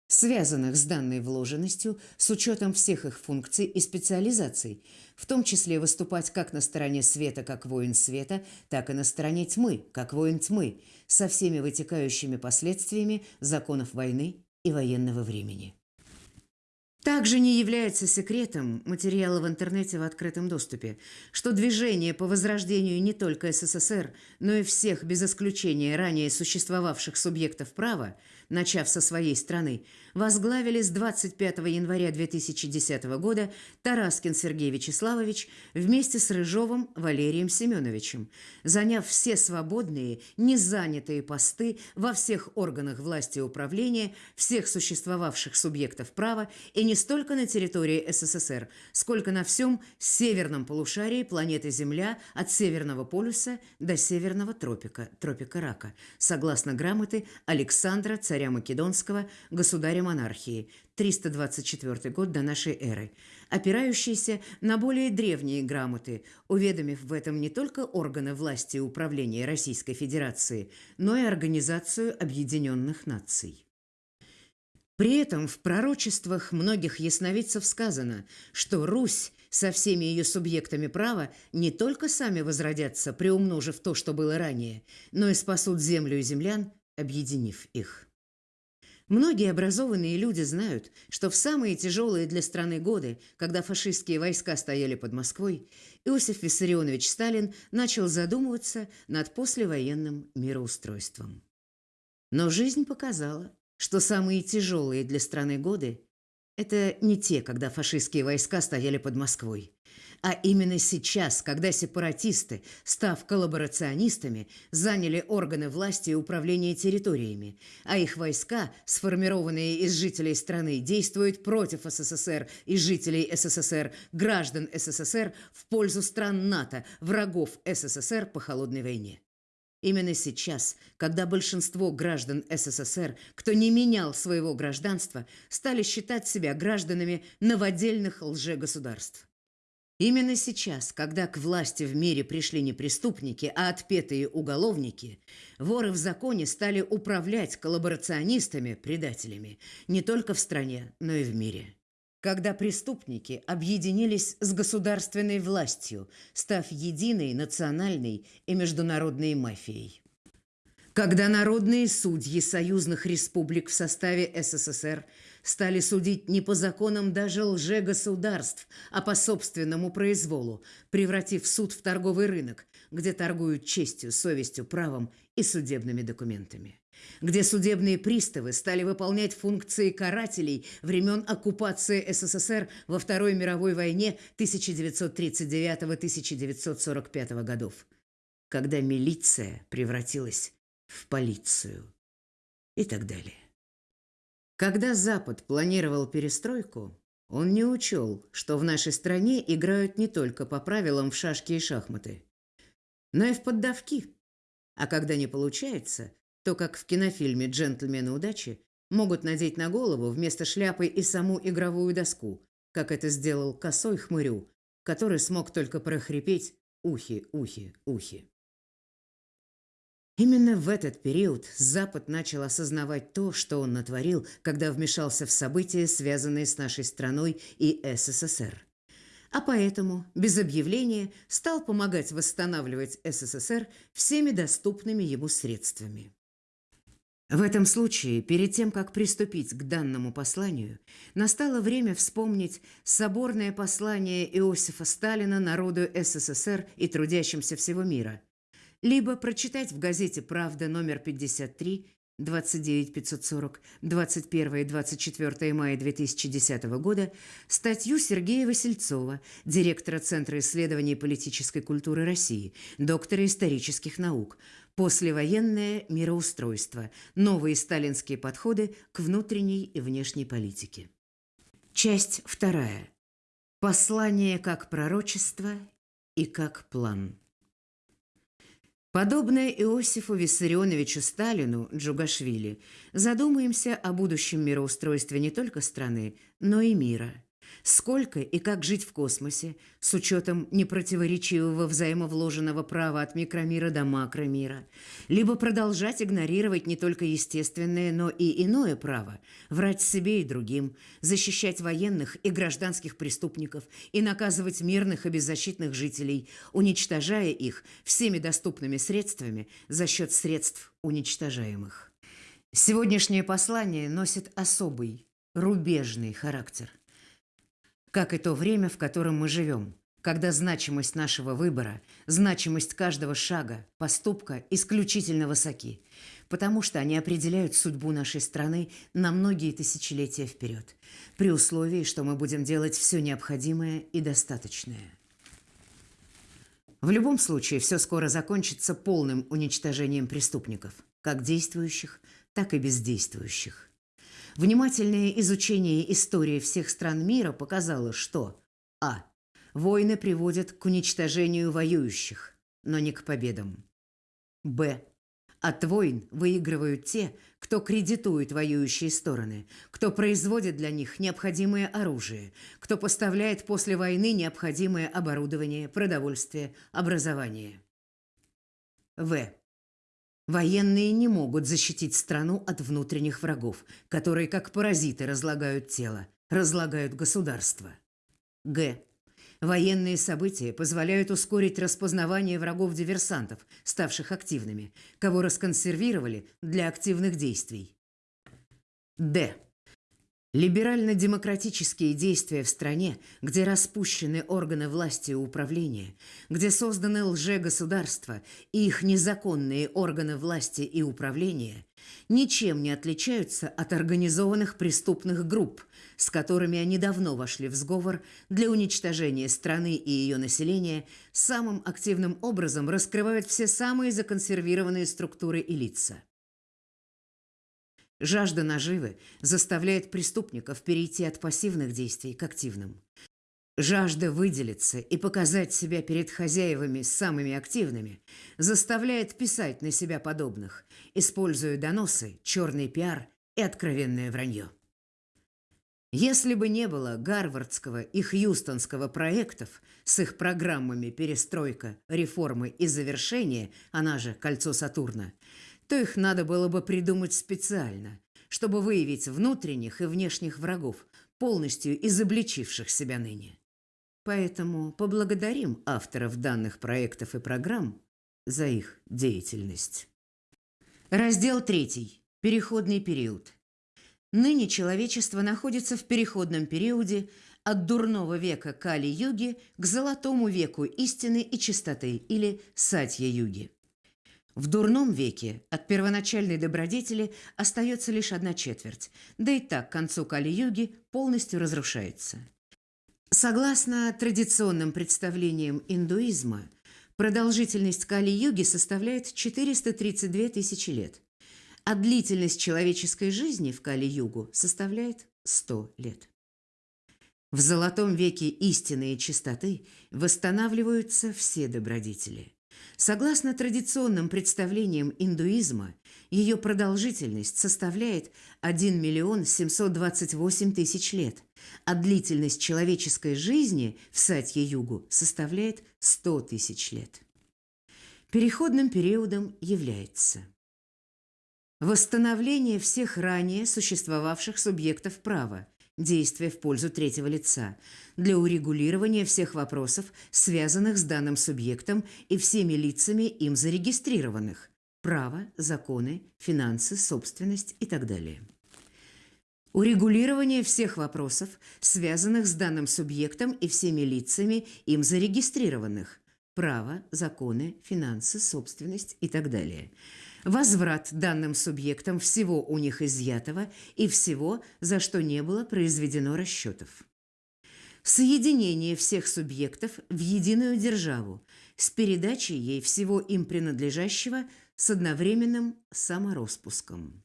связанных с данной вложенностью с учетом всех их функций и специализаций, в том числе выступать как на стороне света, как воин света, так и на стороне тьмы, как воин тьмы, со всеми вытекающими последствиями законов войны и военного времени. Также не является секретом материала в интернете в открытом доступе, что движение по возрождению не только СССР, но и всех без исключения ранее существовавших субъектов права, начав со своей страны, возглавили с 25 января 2010 года Тараскин Сергей Вячеславович вместе с Рыжовым Валерием Семеновичем, заняв все свободные, незанятые посты во всех органах власти и управления всех существовавших субъектов права и не столько на территории СССР, сколько на всем северном полушарии планеты Земля от Северного полюса до Северного тропика, тропика Рака, согласно грамоты Александра, царя Македонского, государя монархии, 324 год до нашей эры, опирающиеся на более древние грамоты, уведомив в этом не только органы власти и управления Российской Федерации, но и Организацию Объединенных Наций. При этом в пророчествах многих ясновидцев сказано, что Русь со всеми ее субъектами права не только сами возродятся, приумножив то, что было ранее, но и спасут землю и землян, объединив их. Многие образованные люди знают, что в самые тяжелые для страны годы, когда фашистские войска стояли под Москвой, Иосиф Виссарионович Сталин начал задумываться над послевоенным мироустройством. Но жизнь показала, что самые тяжелые для страны годы – это не те, когда фашистские войска стояли под Москвой, а именно сейчас, когда сепаратисты, став коллаборационистами, заняли органы власти и управления территориями, а их войска, сформированные из жителей страны, действуют против СССР и жителей СССР, граждан СССР в пользу стран НАТО, врагов СССР по холодной войне. Именно сейчас, когда большинство граждан СССР, кто не менял своего гражданства, стали считать себя гражданами новодельных лжегосударств. Именно сейчас, когда к власти в мире пришли не преступники, а отпетые уголовники, воры в законе стали управлять коллаборационистами, предателями, не только в стране, но и в мире. Когда преступники объединились с государственной властью, став единой национальной и международной мафией. Когда народные судьи союзных республик в составе СССР – стали судить не по законам даже лже-государств, а по собственному произволу, превратив суд в торговый рынок, где торгуют честью, совестью, правом и судебными документами где судебные приставы стали выполнять функции карателей времен оккупации СССР во Второй мировой войне 1939-1945 годов, когда милиция превратилась в полицию и так далее. Когда Запад планировал перестройку, он не учел, что в нашей стране играют не только по правилам в шашки и шахматы, но и в поддавки. А когда не получается, то, как в кинофильме «Джентльмены удачи», могут надеть на голову вместо шляпы и саму игровую доску, как это сделал косой хмырю, который смог только прохрипеть «ухи, ухи, ухи». Именно в этот период Запад начал осознавать то, что он натворил, когда вмешался в события, связанные с нашей страной и СССР. А поэтому, без объявления, стал помогать восстанавливать СССР всеми доступными ему средствами. В этом случае, перед тем, как приступить к данному посланию, настало время вспомнить соборное послание Иосифа Сталина народу СССР и трудящимся всего мира – либо прочитать в газете «Правда» номер 53 29 540 21 и 24 мая 2010 года статью Сергея Васильцова, директора Центра исследований политической культуры России, доктора исторических наук, «Послевоенное мироустройство. Новые сталинские подходы к внутренней и внешней политике». Часть вторая. Послание как пророчество и как план. Подобное Иосифу Виссарионовичу Сталину, Джугашвили, задумаемся о будущем мироустройстве не только страны, но и мира – Сколько и как жить в космосе с учетом непротиворечивого взаимовложенного права от микромира до макромира, либо продолжать игнорировать не только естественное, но и иное право, врать себе и другим, защищать военных и гражданских преступников и наказывать мирных и беззащитных жителей, уничтожая их всеми доступными средствами за счет средств уничтожаемых. Сегодняшнее послание носит особый, рубежный характер – как и то время, в котором мы живем, когда значимость нашего выбора, значимость каждого шага, поступка исключительно высоки, потому что они определяют судьбу нашей страны на многие тысячелетия вперед, при условии, что мы будем делать все необходимое и достаточное. В любом случае, все скоро закончится полным уничтожением преступников, как действующих, так и бездействующих. Внимательное изучение истории всех стран мира показало, что а. Войны приводят к уничтожению воюющих, но не к победам. б. От войн выигрывают те, кто кредитует воюющие стороны, кто производит для них необходимое оружие, кто поставляет после войны необходимое оборудование, продовольствие, образование. В. Военные не могут защитить страну от внутренних врагов, которые как паразиты разлагают тело, разлагают государство. Г. Военные события позволяют ускорить распознавание врагов-диверсантов, ставших активными, кого расконсервировали для активных действий. Д. Либерально-демократические действия в стране, где распущены органы власти и управления, где созданы лжегосударства и их незаконные органы власти и управления, ничем не отличаются от организованных преступных групп, с которыми они давно вошли в сговор для уничтожения страны и ее населения, самым активным образом раскрывают все самые законсервированные структуры и лица – Жажда наживы заставляет преступников перейти от пассивных действий к активным. Жажда выделиться и показать себя перед хозяевами самыми активными заставляет писать на себя подобных, используя доносы, черный пиар и откровенное вранье. Если бы не было гарвардского и хьюстонского проектов с их программами «Перестройка», «Реформы» и «Завершение», она же «Кольцо Сатурна», то их надо было бы придумать специально, чтобы выявить внутренних и внешних врагов, полностью изобличивших себя ныне. Поэтому поблагодарим авторов данных проектов и программ за их деятельность. Раздел 3. Переходный период. Ныне человечество находится в переходном периоде от дурного века Кали-юги к золотому веку истины и чистоты или Сатья-юги. В дурном веке от первоначальной добродетели остается лишь одна четверть, да и так к концу Кали-юги полностью разрушается. Согласно традиционным представлениям индуизма, продолжительность Кали-юги составляет 432 тысячи лет, а длительность человеческой жизни в Кали-югу составляет 100 лет. В золотом веке истины и чистоты восстанавливаются все добродетели – Согласно традиционным представлениям индуизма, ее продолжительность составляет 1 миллион 728 тысяч лет, а длительность человеческой жизни в Сатье-Югу составляет 100 тысяч лет. Переходным периодом является восстановление всех ранее существовавших субъектов права, действия в пользу третьего лица для урегулирования всех вопросов, связанных с данным субъектом и всеми лицами им зарегистрированных – право, законы, финансы, собственность и так далее. Урегулирование всех вопросов, связанных с данным субъектом и всеми лицами им зарегистрированных – право, законы, финансы, собственность и так далее – возврат данным субъектам всего у них изъятого и всего, за что не было произведено расчетов. Соединение всех субъектов в единую державу с передачей ей всего им принадлежащего с одновременным самороспуском.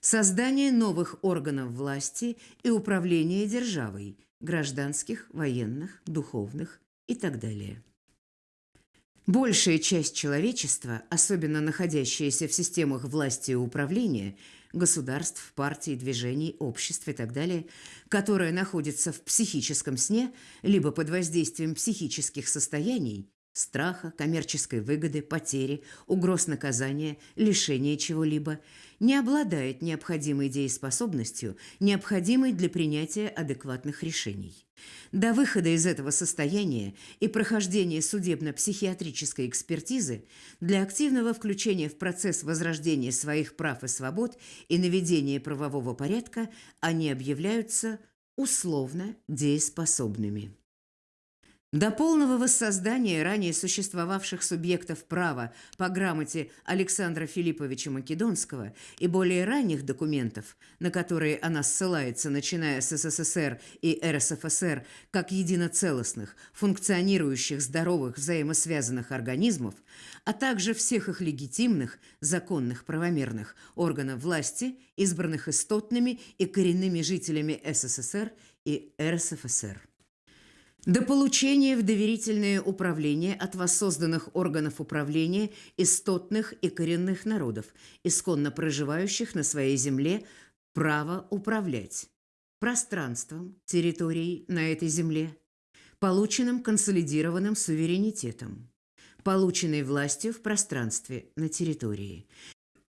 Создание новых органов власти и управления державой, гражданских, военных, духовных и так далее. Большая часть человечества, особенно находящаяся в системах власти и управления, государств, партий, движений, обществ и так далее, которая находится в психическом сне, либо под воздействием психических состояний, страха, коммерческой выгоды, потери, угроз наказания, лишения чего-либо, не обладает необходимой дееспособностью, необходимой для принятия адекватных решений. До выхода из этого состояния и прохождения судебно-психиатрической экспертизы для активного включения в процесс возрождения своих прав и свобод и наведения правового порядка они объявляются условно дееспособными. До полного воссоздания ранее существовавших субъектов права по грамоте Александра Филипповича Македонского и более ранних документов, на которые она ссылается, начиная с СССР и РСФСР, как единоцелостных, функционирующих здоровых взаимосвязанных организмов, а также всех их легитимных, законных, правомерных органов власти, избранных истотными и коренными жителями СССР и РСФСР. До получения в доверительное управление от воссозданных органов управления истотных и коренных народов, исконно проживающих на своей земле, право управлять пространством, территорией на этой земле, полученным консолидированным суверенитетом, полученной властью в пространстве на территории,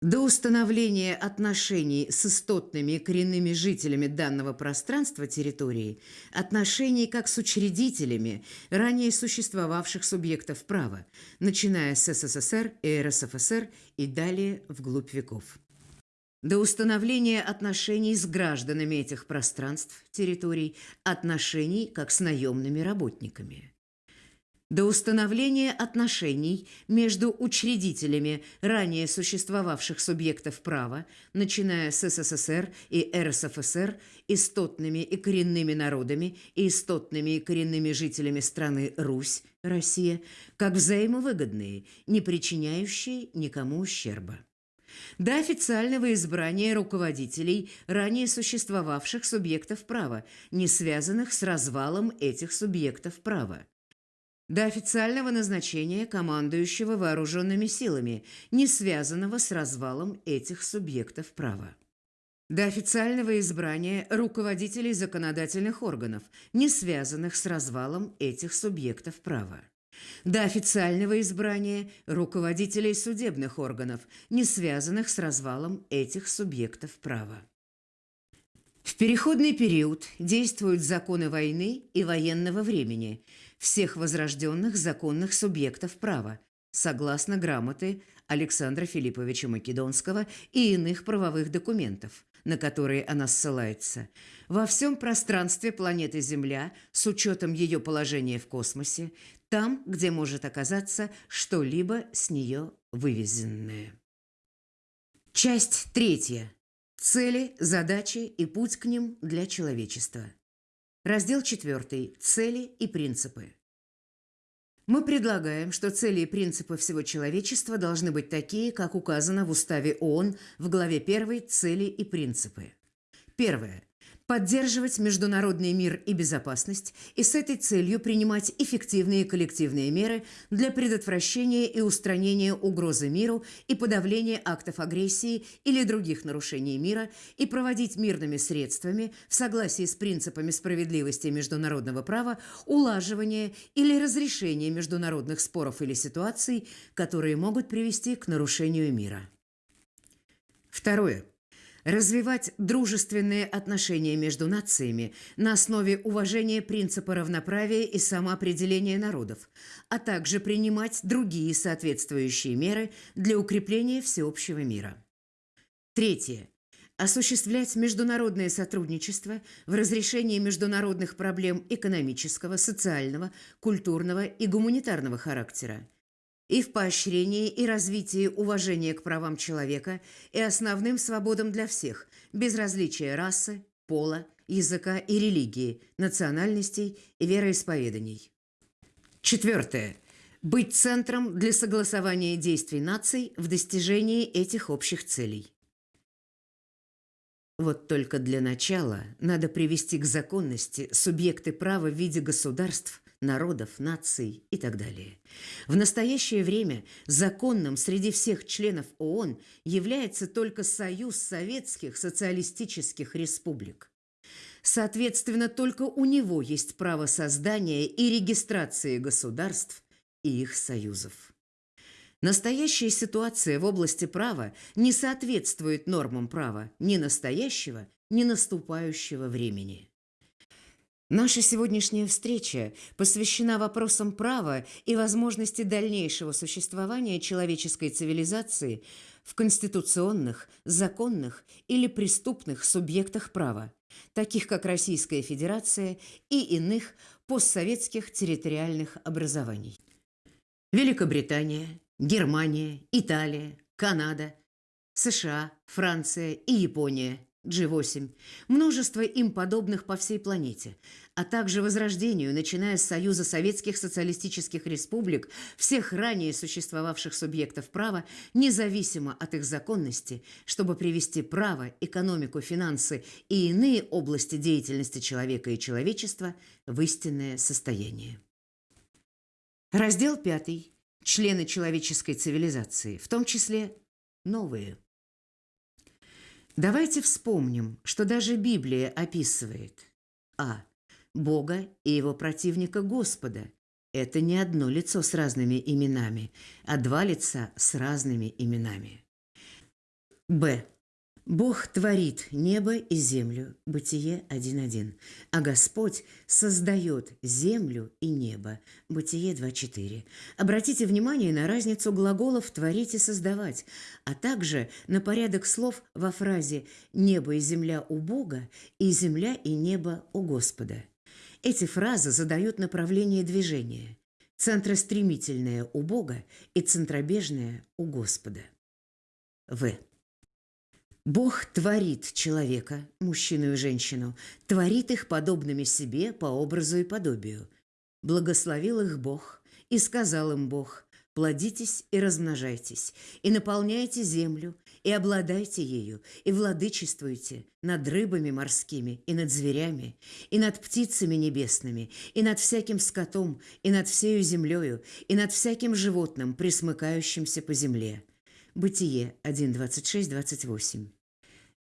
до установления отношений с истотными и коренными жителями данного пространства территории, отношений как с учредителями ранее существовавших субъектов права, начиная с СССР и РСФСР и далее вглубь веков. до установления отношений с гражданами этих пространств, территорий, отношений как с наемными работниками. До установления отношений между учредителями ранее существовавших субъектов права, начиная с СССР и РСФСР, истотными и коренными народами и истотными и коренными жителями страны Русь, Россия, как взаимовыгодные, не причиняющие никому ущерба. До официального избрания руководителей ранее существовавших субъектов права, не связанных с развалом этих субъектов права, до официального назначения командующего вооруженными силами, не связанного с развалом этих субъектов права. До официального избрания руководителей законодательных органов, не связанных с развалом этих субъектов права до официального избрания руководителей судебных органов, не связанных с развалом этих субъектов права. В переходный период действуют законы войны и военного времени всех возрожденных законных субъектов права, согласно грамоты Александра Филипповича Македонского и иных правовых документов, на которые она ссылается, во всем пространстве планеты Земля с учетом ее положения в космосе, там, где может оказаться что-либо с нее вывезенное. Часть третья. Цели, задачи и путь к ним для человечества. Раздел четвертый. Цели и принципы. Мы предлагаем, что цели и принципы всего человечества должны быть такие, как указано в Уставе ООН в главе 1 «Цели и принципы». Первое поддерживать международный мир и безопасность и с этой целью принимать эффективные коллективные меры для предотвращения и устранения угрозы миру и подавления актов агрессии или других нарушений мира и проводить мирными средствами в согласии с принципами справедливости международного права улаживание или разрешение международных споров или ситуаций, которые могут привести к нарушению мира. Второе развивать дружественные отношения между нациями на основе уважения принципа равноправия и самоопределения народов, а также принимать другие соответствующие меры для укрепления всеобщего мира. Третье. Осуществлять международное сотрудничество в разрешении международных проблем экономического, социального, культурного и гуманитарного характера – и в поощрении и развитии уважения к правам человека и основным свободам для всех, без различия расы, пола, языка и религии, национальностей и вероисповеданий. Четвертое. Быть центром для согласования действий наций в достижении этих общих целей. Вот только для начала надо привести к законности субъекты права в виде государств – народов, наций и так далее. В настоящее время законным среди всех членов ООН является только Союз Советских Социалистических Республик. Соответственно, только у него есть право создания и регистрации государств и их союзов. Настоящая ситуация в области права не соответствует нормам права ни настоящего, ни наступающего времени. Наша сегодняшняя встреча посвящена вопросам права и возможности дальнейшего существования человеческой цивилизации в конституционных, законных или преступных субъектах права, таких как Российская Федерация и иных постсоветских территориальных образований. Великобритания, Германия, Италия, Канада, США, Франция и Япония – G8, множество им подобных по всей планете, а также возрождению, начиная с Союза Советских Социалистических Республик, всех ранее существовавших субъектов права, независимо от их законности, чтобы привести право, экономику, финансы и иные области деятельности человека и человечества в истинное состояние. Раздел 5. Члены человеческой цивилизации, в том числе новые – Давайте вспомним, что даже Библия описывает а. Бога и его противника Господа. Это не одно лицо с разными именами, а два лица с разными именами. Б. Бог творит небо и землю, Бытие 1.1, а Господь создает землю и небо, Бытие 2.4. Обратите внимание на разницу глаголов «творить» и «создавать», а также на порядок слов во фразе «небо и земля у Бога» и «земля и небо у Господа». Эти фразы задают направление движения. Центростремительное у Бога и центробежное у Господа. В. Бог творит человека, мужчину и женщину, творит их подобными себе по образу и подобию. Благословил их Бог, и сказал им Бог, «Плодитесь и размножайтесь, и наполняйте землю, и обладайте ею, и владычествуйте над рыбами морскими, и над зверями, и над птицами небесными, и над всяким скотом, и над всею землею, и над всяким животным, присмыкающимся по земле». Бытие 1, 26, 28.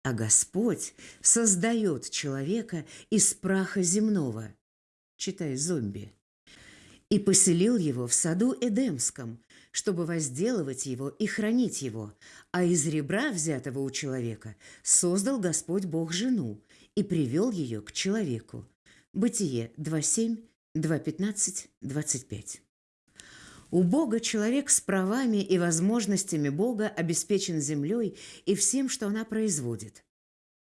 А Господь создает человека из праха земного, читай зомби, и поселил его в саду Эдемском, чтобы возделывать его и хранить его, а из ребра, взятого у человека, создал Господь Бог жену и привел ее к человеку. Бытие 2.7, 2.15, 25. У Бога человек с правами и возможностями Бога обеспечен землей и всем, что она производит.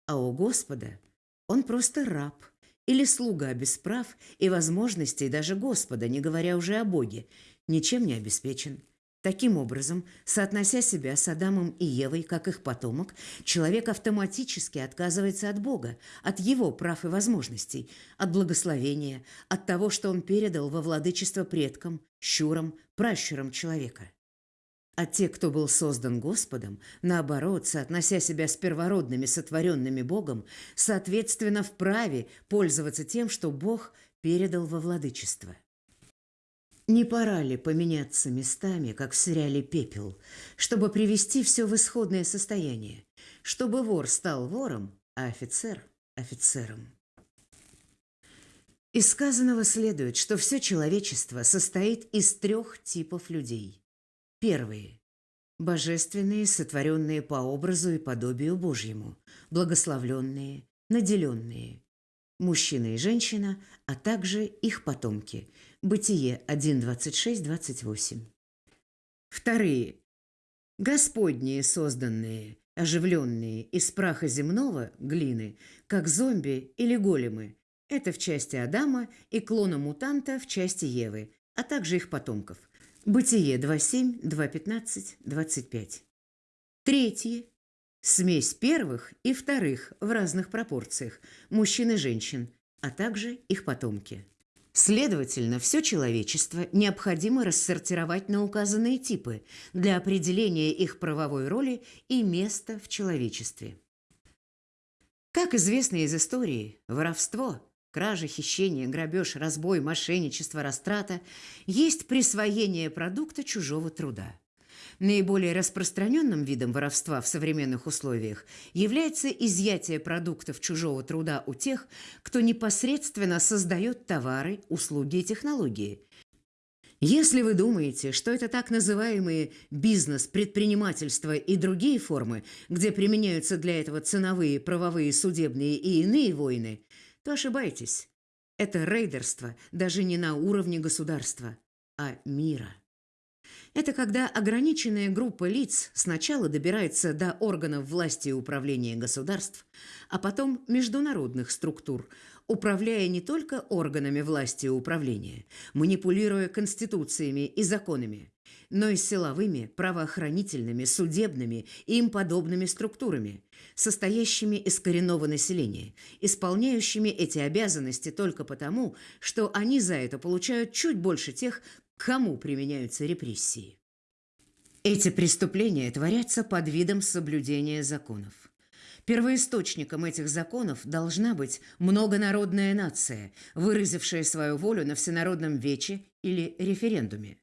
А у Господа он просто раб или слуга без прав и возможностей даже Господа, не говоря уже о Боге, ничем не обеспечен. Таким образом, соотнося себя с Адамом и Евой как их потомок, человек автоматически отказывается от Бога, от его прав и возможностей, от благословения, от того, что он передал во владычество предкам, щурам, пращурам человека. А те, кто был создан Господом, наоборот, соотнося себя с первородными, сотворенными Богом, соответственно, вправе пользоваться тем, что Бог передал во владычество. Не пора ли поменяться местами, как в «Пепел», чтобы привести все в исходное состояние, чтобы вор стал вором, а офицер – офицером? Из сказанного следует, что все человечество состоит из трех типов людей. Первые – божественные, сотворенные по образу и подобию Божьему, благословленные, наделенные, мужчина и женщина, а также их потомки. Бытие 1.26-28. Вторые. Господние созданные, оживленные из праха земного, глины, как зомби или големы. Это в части Адама и клона мутанта в части Евы, а также их потомков. Бытие 2.7, 2.15, 25. Третьи Смесь первых и вторых в разных пропорциях мужчин и женщин, а также их потомки. Следовательно, все человечество необходимо рассортировать на указанные типы для определения их правовой роли и места в человечестве. Как известно из истории, воровство, кража, хищение, грабеж, разбой, мошенничество, растрата есть присвоение продукта чужого труда. Наиболее распространенным видом воровства в современных условиях является изъятие продуктов чужого труда у тех, кто непосредственно создает товары, услуги и технологии. Если вы думаете, что это так называемые бизнес, предпринимательство и другие формы, где применяются для этого ценовые, правовые, судебные и иные войны, то ошибаетесь. Это рейдерство даже не на уровне государства, а мира. Это когда ограниченная группа лиц сначала добирается до органов власти и управления государств, а потом международных структур, управляя не только органами власти и управления, манипулируя конституциями и законами, но и силовыми, правоохранительными, судебными и им подобными структурами, состоящими из коренного населения, исполняющими эти обязанности только потому, что они за это получают чуть больше тех, кому применяются репрессии. Эти преступления творятся под видом соблюдения законов. Первоисточником этих законов должна быть многонародная нация, выразившая свою волю на всенародном вече или референдуме.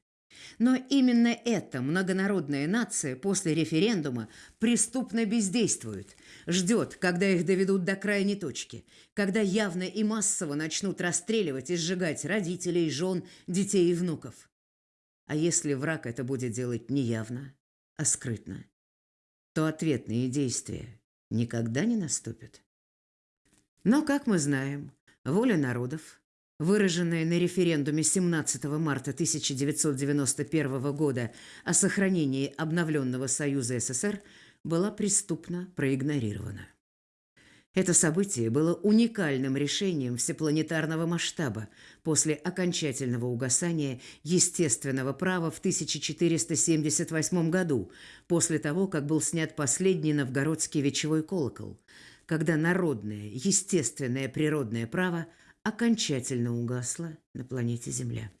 Но именно эта многонародная нация после референдума преступно бездействует, ждет, когда их доведут до крайней точки, когда явно и массово начнут расстреливать и сжигать родителей, жен, детей и внуков. А если враг это будет делать не явно, а скрытно, то ответные действия никогда не наступит. Но, как мы знаем, воля народов, выраженная на референдуме 17 марта 1991 года о сохранении обновленного Союза СССР, была преступно проигнорирована. Это событие было уникальным решением всепланетарного масштаба после окончательного угасания естественного права в 1478 году, после того, как был снят последний новгородский вечевой колокол, когда народное, естественное природное право окончательно угасло на планете Земля.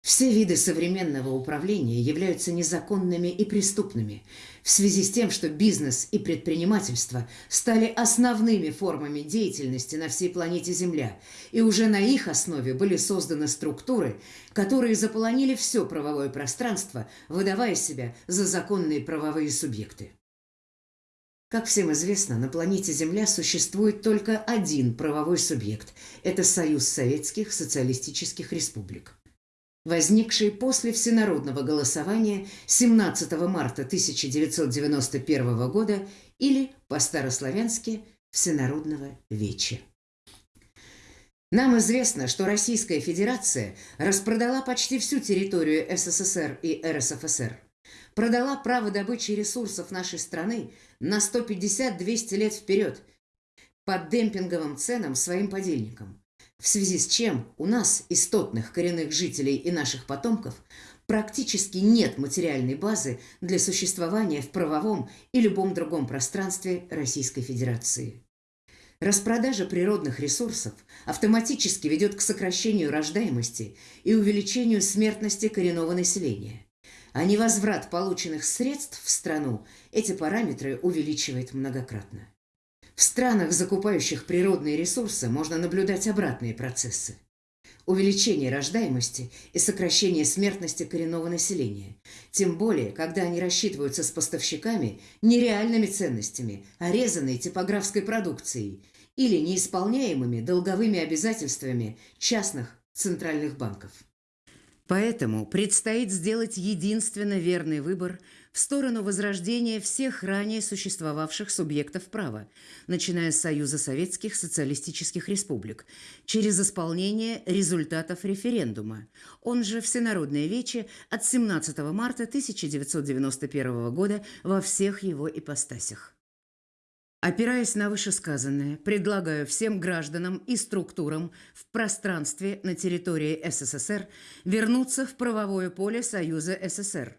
Все виды современного управления являются незаконными и преступными в связи с тем, что бизнес и предпринимательство стали основными формами деятельности на всей планете Земля, и уже на их основе были созданы структуры, которые заполонили все правовое пространство, выдавая себя за законные правовые субъекты. Как всем известно, на планете Земля существует только один правовой субъект – это Союз Советских Социалистических Республик возникший после всенародного голосования 17 марта 1991 года или, по-старославянски, Всенародного Веча. Нам известно, что Российская Федерация распродала почти всю территорию СССР и РСФСР, продала право добычи ресурсов нашей страны на 150-200 лет вперед под демпинговым ценам своим подельникам, в связи с чем у нас, истотных коренных жителей и наших потомков, практически нет материальной базы для существования в правовом и любом другом пространстве Российской Федерации. Распродажа природных ресурсов автоматически ведет к сокращению рождаемости и увеличению смертности коренного населения. А невозврат полученных средств в страну эти параметры увеличивает многократно. В странах, закупающих природные ресурсы, можно наблюдать обратные процессы. Увеличение рождаемости и сокращение смертности коренного населения. Тем более, когда они рассчитываются с поставщиками нереальными ценностями, а резанной типографской продукцией или неисполняемыми долговыми обязательствами частных центральных банков. Поэтому предстоит сделать единственно верный выбор в сторону возрождения всех ранее существовавших субъектов права, начиная с Союза Советских Социалистических Республик, через исполнение результатов референдума, он же Всенародное Вече от 17 марта 1991 года во всех его ипостасях. Опираясь на вышесказанное, предлагаю всем гражданам и структурам в пространстве на территории СССР вернуться в правовое поле Союза СССР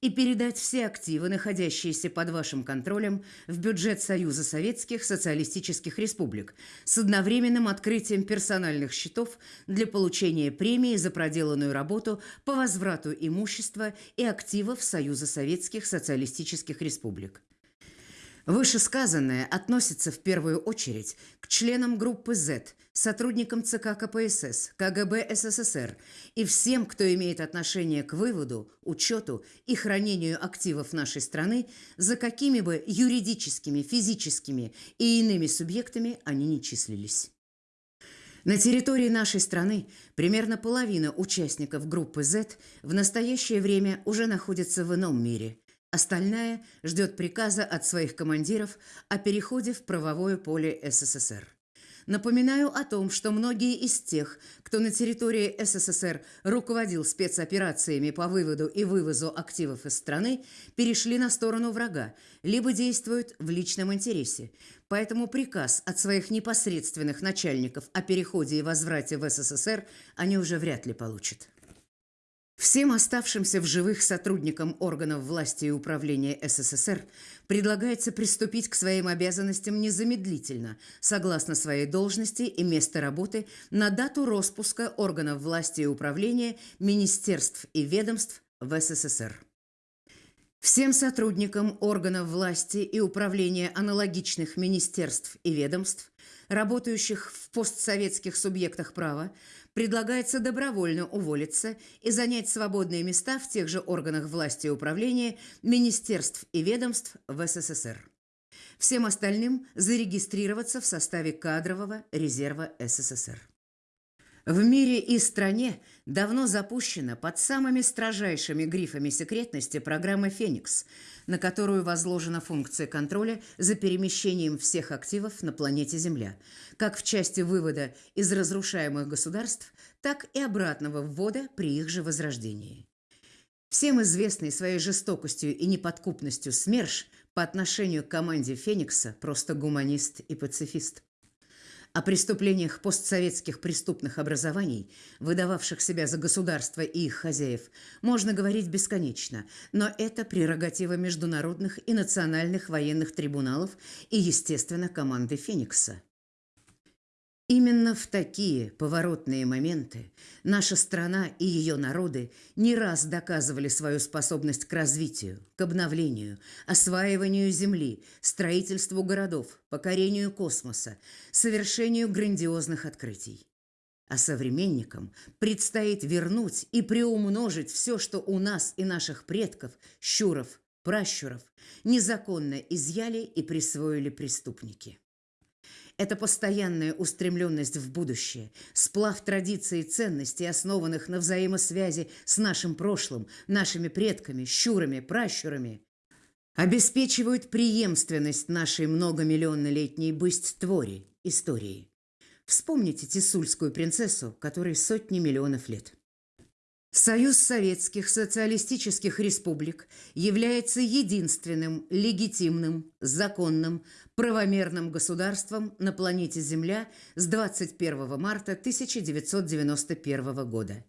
и передать все активы, находящиеся под вашим контролем, в бюджет Союза Советских Социалистических Республик с одновременным открытием персональных счетов для получения премии за проделанную работу по возврату имущества и активов Союза Советских Социалистических Республик. Вышесказанное относится в первую очередь к членам группы Z, сотрудникам ЦК КПСС, КГБ СССР и всем, кто имеет отношение к выводу, учету и хранению активов нашей страны, за какими бы юридическими, физическими и иными субъектами они не числились. На территории нашей страны примерно половина участников группы Z в настоящее время уже находится в ином мире – Остальная ждет приказа от своих командиров о переходе в правовое поле СССР. Напоминаю о том, что многие из тех, кто на территории СССР руководил спецоперациями по выводу и вывозу активов из страны, перешли на сторону врага, либо действуют в личном интересе. Поэтому приказ от своих непосредственных начальников о переходе и возврате в СССР они уже вряд ли получат. Всем оставшимся в живых сотрудникам органов власти и управления СССР предлагается приступить к своим обязанностям незамедлительно, согласно своей должности и места работы на дату распуска органов власти и управления, министерств и ведомств в СССР. Всем сотрудникам органов власти и управления аналогичных министерств и ведомств, работающих в постсоветских субъектах права, предлагается добровольно уволиться и занять свободные места в тех же органах власти и управления, министерств и ведомств в СССР. Всем остальным зарегистрироваться в составе кадрового резерва СССР. В мире и стране давно запущена под самыми строжайшими грифами секретности программа «Феникс», на которую возложена функция контроля за перемещением всех активов на планете Земля, как в части вывода из разрушаемых государств, так и обратного ввода при их же возрождении. Всем известный своей жестокостью и неподкупностью СМЕРШ по отношению к команде «Феникса» просто гуманист и пацифист. О преступлениях постсоветских преступных образований, выдававших себя за государство и их хозяев, можно говорить бесконечно, но это прерогатива международных и национальных военных трибуналов и, естественно, команды «Феникса». Именно в такие поворотные моменты наша страна и ее народы не раз доказывали свою способность к развитию, к обновлению, осваиванию земли, строительству городов, покорению космоса, совершению грандиозных открытий. А современникам предстоит вернуть и приумножить все, что у нас и наших предков, щуров, пращуров, незаконно изъяли и присвоили преступники. Это постоянная устремленность в будущее, сплав традиций и ценностей, основанных на взаимосвязи с нашим прошлым, нашими предками, щурами, пращурами, обеспечивают преемственность нашей многомиллионнолетней бысть-твори, истории. Вспомните тисульскую принцессу, которой сотни миллионов лет. Союз Советских Социалистических Республик является единственным легитимным, законным, правомерным государством на планете Земля с 21 марта 1991 года.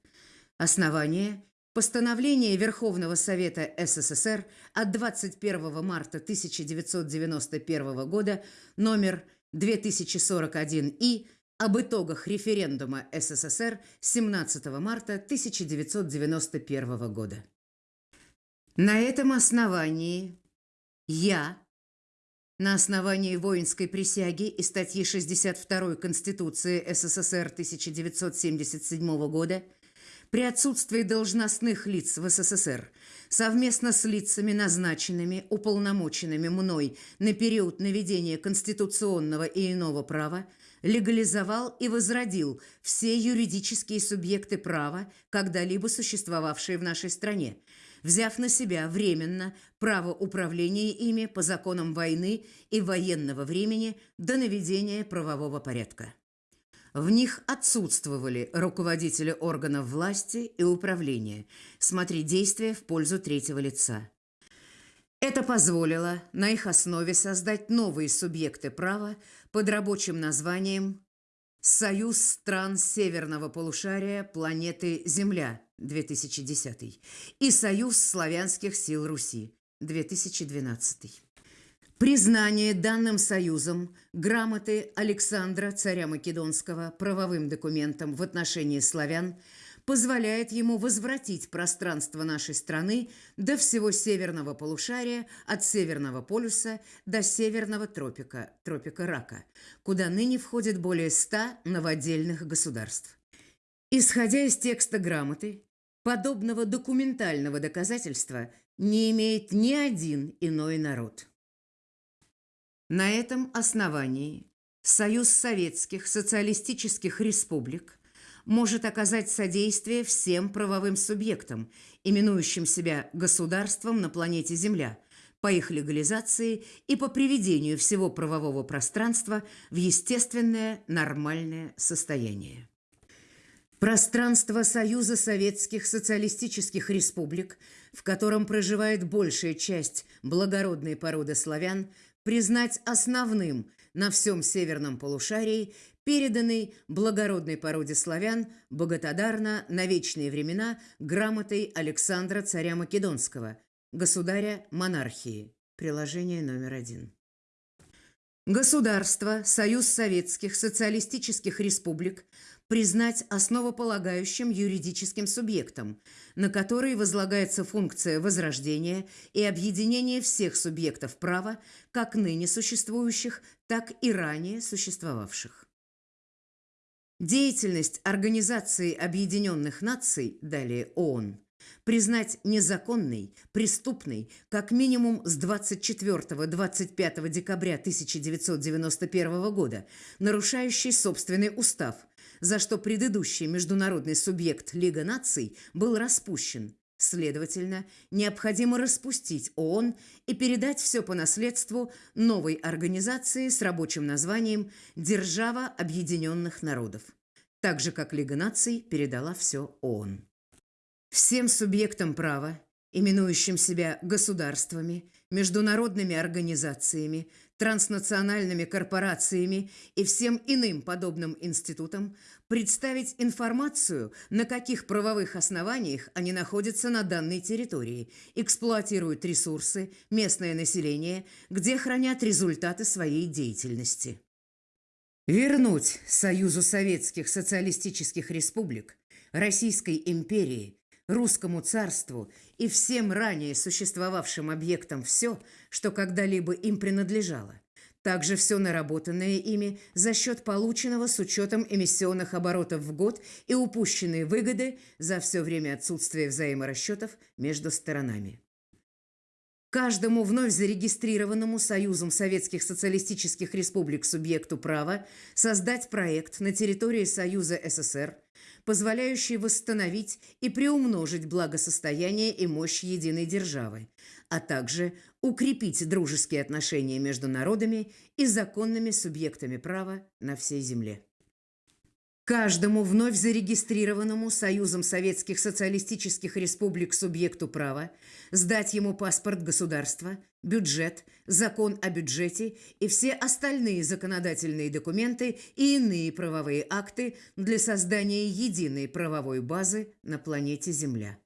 Основание – постановление Верховного Совета СССР от 21 марта 1991 года номер 2041И – об итогах референдума СССР 17 марта 1991 года. На этом основании я, на основании воинской присяги и статьи 62 Конституции СССР 1977 года, при отсутствии должностных лиц в СССР, совместно с лицами, назначенными, уполномоченными мной на период наведения конституционного и иного права, легализовал и возродил все юридические субъекты права, когда-либо существовавшие в нашей стране, взяв на себя временно право управления ими по законам войны и военного времени до наведения правового порядка. В них отсутствовали руководители органов власти и управления. Смотри действия в пользу третьего лица. Это позволило на их основе создать новые субъекты права под рабочим названием «Союз стран северного полушария планеты Земля» 2010 и «Союз славянских сил Руси» 2012. Признание данным союзом грамоты Александра, царя Македонского, правовым документом в отношении славян – позволяет ему возвратить пространство нашей страны до всего северного полушария, от Северного полюса до Северного тропика, тропика Рака, куда ныне входит более ста новодельных государств. Исходя из текста грамоты, подобного документального доказательства не имеет ни один иной народ. На этом основании Союз Советских Социалистических Республик может оказать содействие всем правовым субъектам, именующим себя государством на планете Земля, по их легализации и по приведению всего правового пространства в естественное нормальное состояние. Пространство Союза Советских Социалистических Республик, в котором проживает большая часть благородной породы славян, признать основным на всем северном полушарии переданный благородной породе славян богатодарно на вечные времена грамотой Александра царя Македонского, государя монархии. Приложение номер один. Государство, Союз Советских Социалистических Республик признать основополагающим юридическим субъектом, на который возлагается функция возрождения и объединения всех субъектов права, как ныне существующих, так и ранее существовавших. Деятельность Организации Объединенных Наций, далее ООН, признать незаконной, преступной как минимум с 24-25 декабря 1991 года, нарушающей собственный устав, за что предыдущий международный субъект Лига наций был распущен. Следовательно, необходимо распустить ООН и передать все по наследству новой организации с рабочим названием «Держава Объединенных Народов», так же, как Лига наций передала все ООН. Всем субъектам права, именующим себя государствами, международными организациями, транснациональными корпорациями и всем иным подобным институтам представить информацию, на каких правовых основаниях они находятся на данной территории, эксплуатируют ресурсы, местное население, где хранят результаты своей деятельности. Вернуть Союзу Советских Социалистических Республик, Российской империи, Русскому царству и всем ранее существовавшим объектам все, что когда-либо им принадлежало. Также все наработанное ими за счет полученного с учетом эмиссионных оборотов в год и упущенные выгоды за все время отсутствия взаиморасчетов между сторонами. Каждому вновь зарегистрированному Союзом Советских Социалистических Республик субъекту права создать проект на территории Союза СССР – позволяющий восстановить и приумножить благосостояние и мощь единой державы, а также укрепить дружеские отношения между народами и законными субъектами права на всей земле. Каждому вновь зарегистрированному Союзом Советских Социалистических Республик субъекту права сдать ему паспорт государства, бюджет, закон о бюджете и все остальные законодательные документы и иные правовые акты для создания единой правовой базы на планете Земля.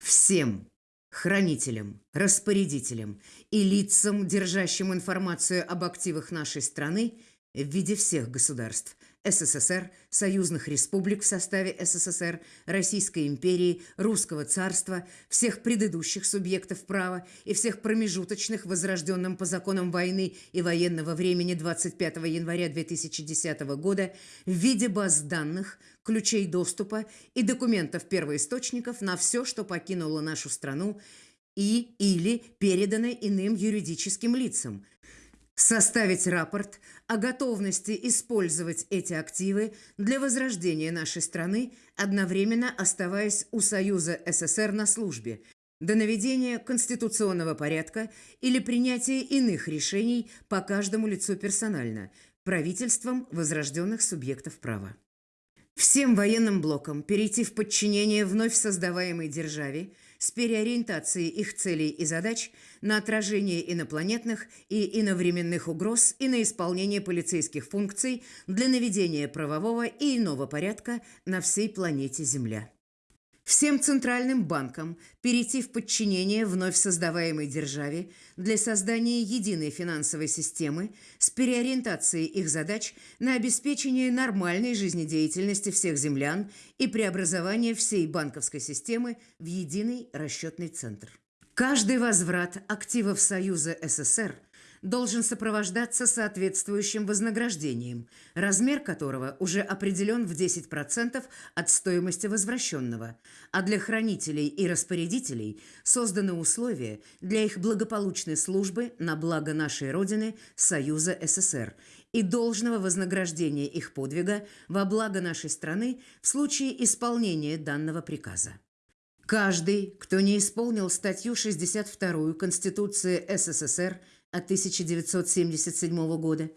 Всем хранителям, распорядителям и лицам, держащим информацию об активах нашей страны в виде всех государств – СССР, союзных республик в составе СССР, Российской империи, Русского царства, всех предыдущих субъектов права и всех промежуточных, возрожденным по законам войны и военного времени 25 января 2010 года в виде баз данных, ключей доступа и документов первоисточников на все, что покинуло нашу страну и или передано иным юридическим лицам – составить рапорт о готовности использовать эти активы для возрождения нашей страны, одновременно оставаясь у Союза СССР на службе, до наведения конституционного порядка или принятия иных решений по каждому лицу персонально, правительством возрожденных субъектов права. Всем военным блокам перейти в подчинение вновь создаваемой державе – с переориентацией их целей и задач на отражение инопланетных и иновременных угроз и на исполнение полицейских функций для наведения правового и иного порядка на всей планете Земля всем центральным банкам перейти в подчинение вновь создаваемой державе для создания единой финансовой системы с переориентацией их задач на обеспечение нормальной жизнедеятельности всех землян и преобразование всей банковской системы в единый расчетный центр. Каждый возврат активов Союза СССР – должен сопровождаться соответствующим вознаграждением, размер которого уже определен в 10% от стоимости возвращенного, а для хранителей и распорядителей созданы условия для их благополучной службы на благо нашей Родины Союза СССР и должного вознаграждения их подвига во благо нашей страны в случае исполнения данного приказа. Каждый, кто не исполнил статью 62 Конституции СССР – от 1977 года,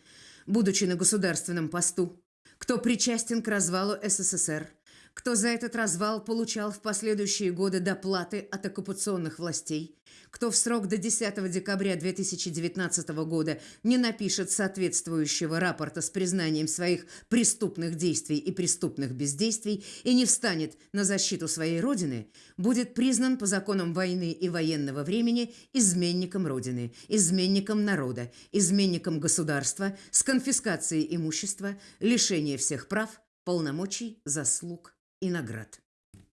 будучи на государственном посту, кто причастен к развалу СССР, кто за этот развал получал в последующие годы доплаты от оккупационных властей, кто в срок до 10 декабря 2019 года не напишет соответствующего рапорта с признанием своих преступных действий и преступных бездействий и не встанет на защиту своей Родины, будет признан по законам войны и военного времени изменником Родины, изменником народа, изменником государства с конфискацией имущества, лишением всех прав, полномочий, заслуг и наград.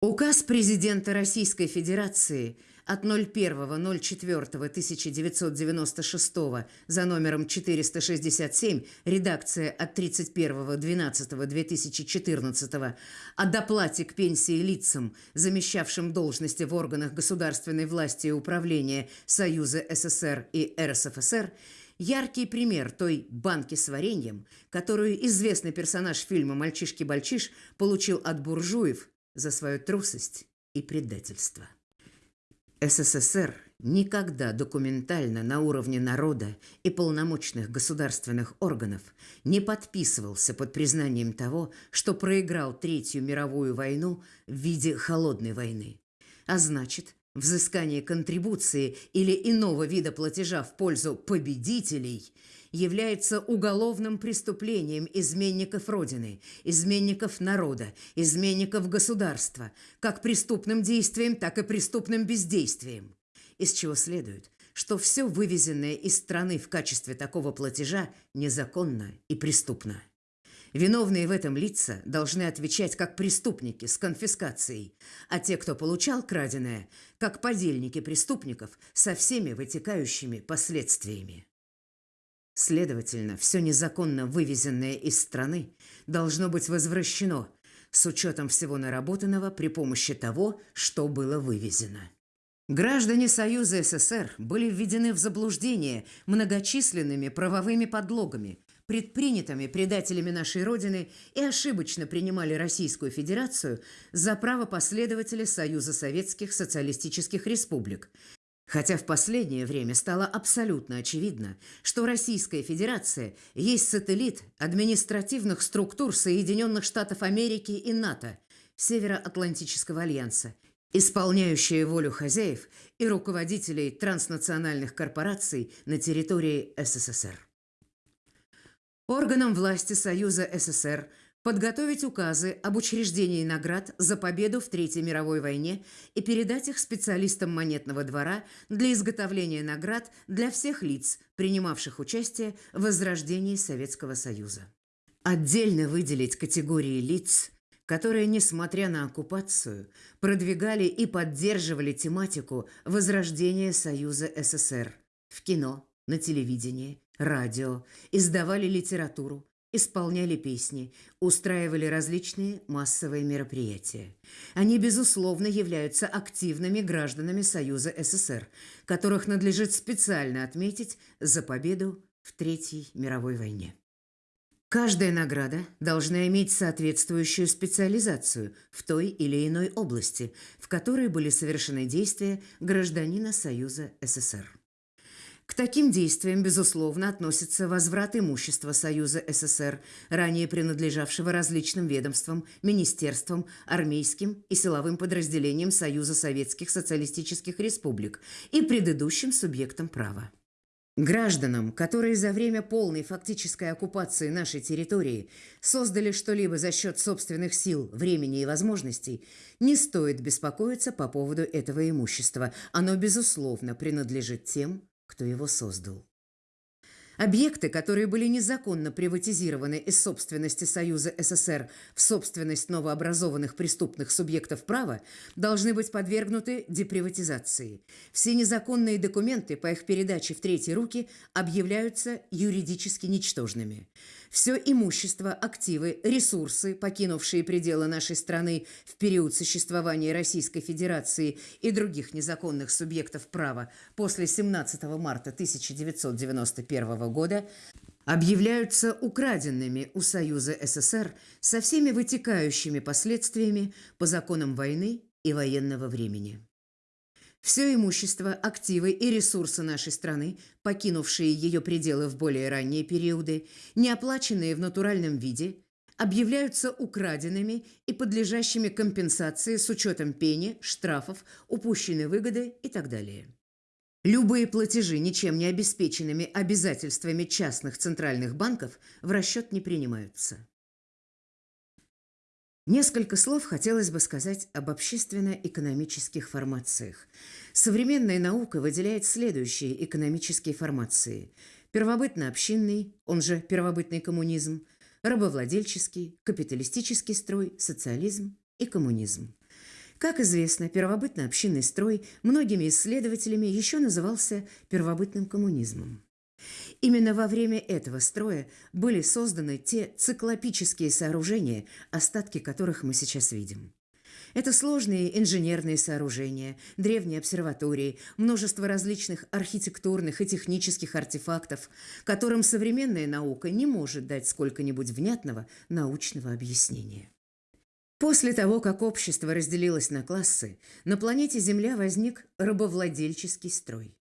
Указ президента Российской Федерации – от 01.04.1996 за номером 467, редакция от 31.12.2014, о доплате к пенсии лицам, замещавшим должности в органах государственной власти и управления Союза СССР и РСФСР, яркий пример той банки с вареньем, которую известный персонаж фильма «Мальчишки-бальчиш» получил от буржуев за свою трусость и предательство. СССР никогда документально на уровне народа и полномочных государственных органов не подписывался под признанием того, что проиграл Третью мировую войну в виде холодной войны. А значит, взыскание контрибуции или иного вида платежа в пользу победителей является уголовным преступлением изменников Родины, изменников народа, изменников государства, как преступным действием, так и преступным бездействием из чего следует, что все вывезенное из страны в качестве такого платежа незаконно и преступно. Виновные в этом лица должны отвечать как преступники с конфискацией, а те, кто получал краденое, как подельники преступников со всеми вытекающими последствиями. Следовательно, все незаконно вывезенное из страны должно быть возвращено с учетом всего наработанного при помощи того, что было вывезено. Граждане Союза СССР были введены в заблуждение многочисленными правовыми подлогами, предпринятыми предателями нашей Родины и ошибочно принимали Российскую Федерацию за право последователя Союза Советских Социалистических Республик. Хотя в последнее время стало абсолютно очевидно, что Российская Федерация есть сателлит административных структур Соединенных Штатов Америки и НАТО, Североатлантического альянса – исполняющие волю хозяев и руководителей транснациональных корпораций на территории СССР. Органам власти Союза СССР подготовить указы об учреждении наград за победу в Третьей мировой войне и передать их специалистам монетного двора для изготовления наград для всех лиц, принимавших участие в возрождении Советского Союза. Отдельно выделить категории лиц – которые, несмотря на оккупацию, продвигали и поддерживали тематику возрождения Союза СССР в кино, на телевидении, радио, издавали литературу, исполняли песни, устраивали различные массовые мероприятия. Они, безусловно, являются активными гражданами Союза СССР, которых надлежит специально отметить за победу в Третьей мировой войне. Каждая награда должна иметь соответствующую специализацию в той или иной области, в которой были совершены действия гражданина Союза СССР. К таким действиям, безусловно, относится возврат имущества Союза СССР, ранее принадлежавшего различным ведомствам, министерствам, армейским и силовым подразделениям Союза Советских Социалистических Республик и предыдущим субъектам права. Гражданам, которые за время полной фактической оккупации нашей территории создали что-либо за счет собственных сил, времени и возможностей, не стоит беспокоиться по поводу этого имущества. Оно, безусловно, принадлежит тем, кто его создал. Объекты, которые были незаконно приватизированы из собственности Союза СССР в собственность новообразованных преступных субъектов права, должны быть подвергнуты деприватизации. Все незаконные документы по их передаче в третьи руки объявляются юридически ничтожными. Все имущество, активы, ресурсы, покинувшие пределы нашей страны в период существования Российской Федерации и других незаконных субъектов права после 17 марта 1991 года, объявляются украденными у Союза СССР со всеми вытекающими последствиями по законам войны и военного времени. Все имущество, активы и ресурсы нашей страны, покинувшие ее пределы в более ранние периоды, не оплаченные в натуральном виде, объявляются украденными и подлежащими компенсации с учетом пени, штрафов, упущенной выгоды и так далее. Любые платежи ничем не обеспеченными обязательствами частных центральных банков в расчет не принимаются. Несколько слов хотелось бы сказать об общественно-экономических формациях. Современная наука выделяет следующие экономические формации. Первобытно-общинный, он же первобытный коммунизм, рабовладельческий, капиталистический строй, социализм и коммунизм. Как известно, первобытно-общинный строй многими исследователями еще назывался первобытным коммунизмом. Именно во время этого строя были созданы те циклопические сооружения, остатки которых мы сейчас видим. Это сложные инженерные сооружения, древние обсерватории, множество различных архитектурных и технических артефактов, которым современная наука не может дать сколько-нибудь внятного научного объяснения. После того, как общество разделилось на классы, на планете Земля возник рабовладельческий строй.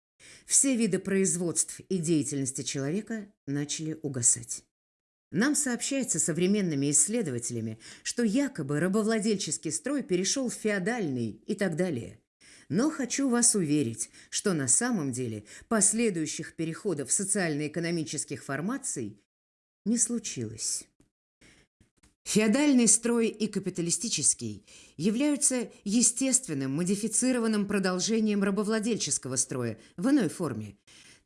Все виды производств и деятельности человека начали угасать. Нам сообщается современными исследователями, что якобы рабовладельческий строй перешел в феодальный и так далее. Но хочу вас уверить, что на самом деле последующих переходов социально-экономических формаций не случилось. Феодальный строй и капиталистический являются естественным модифицированным продолжением рабовладельческого строя в иной форме,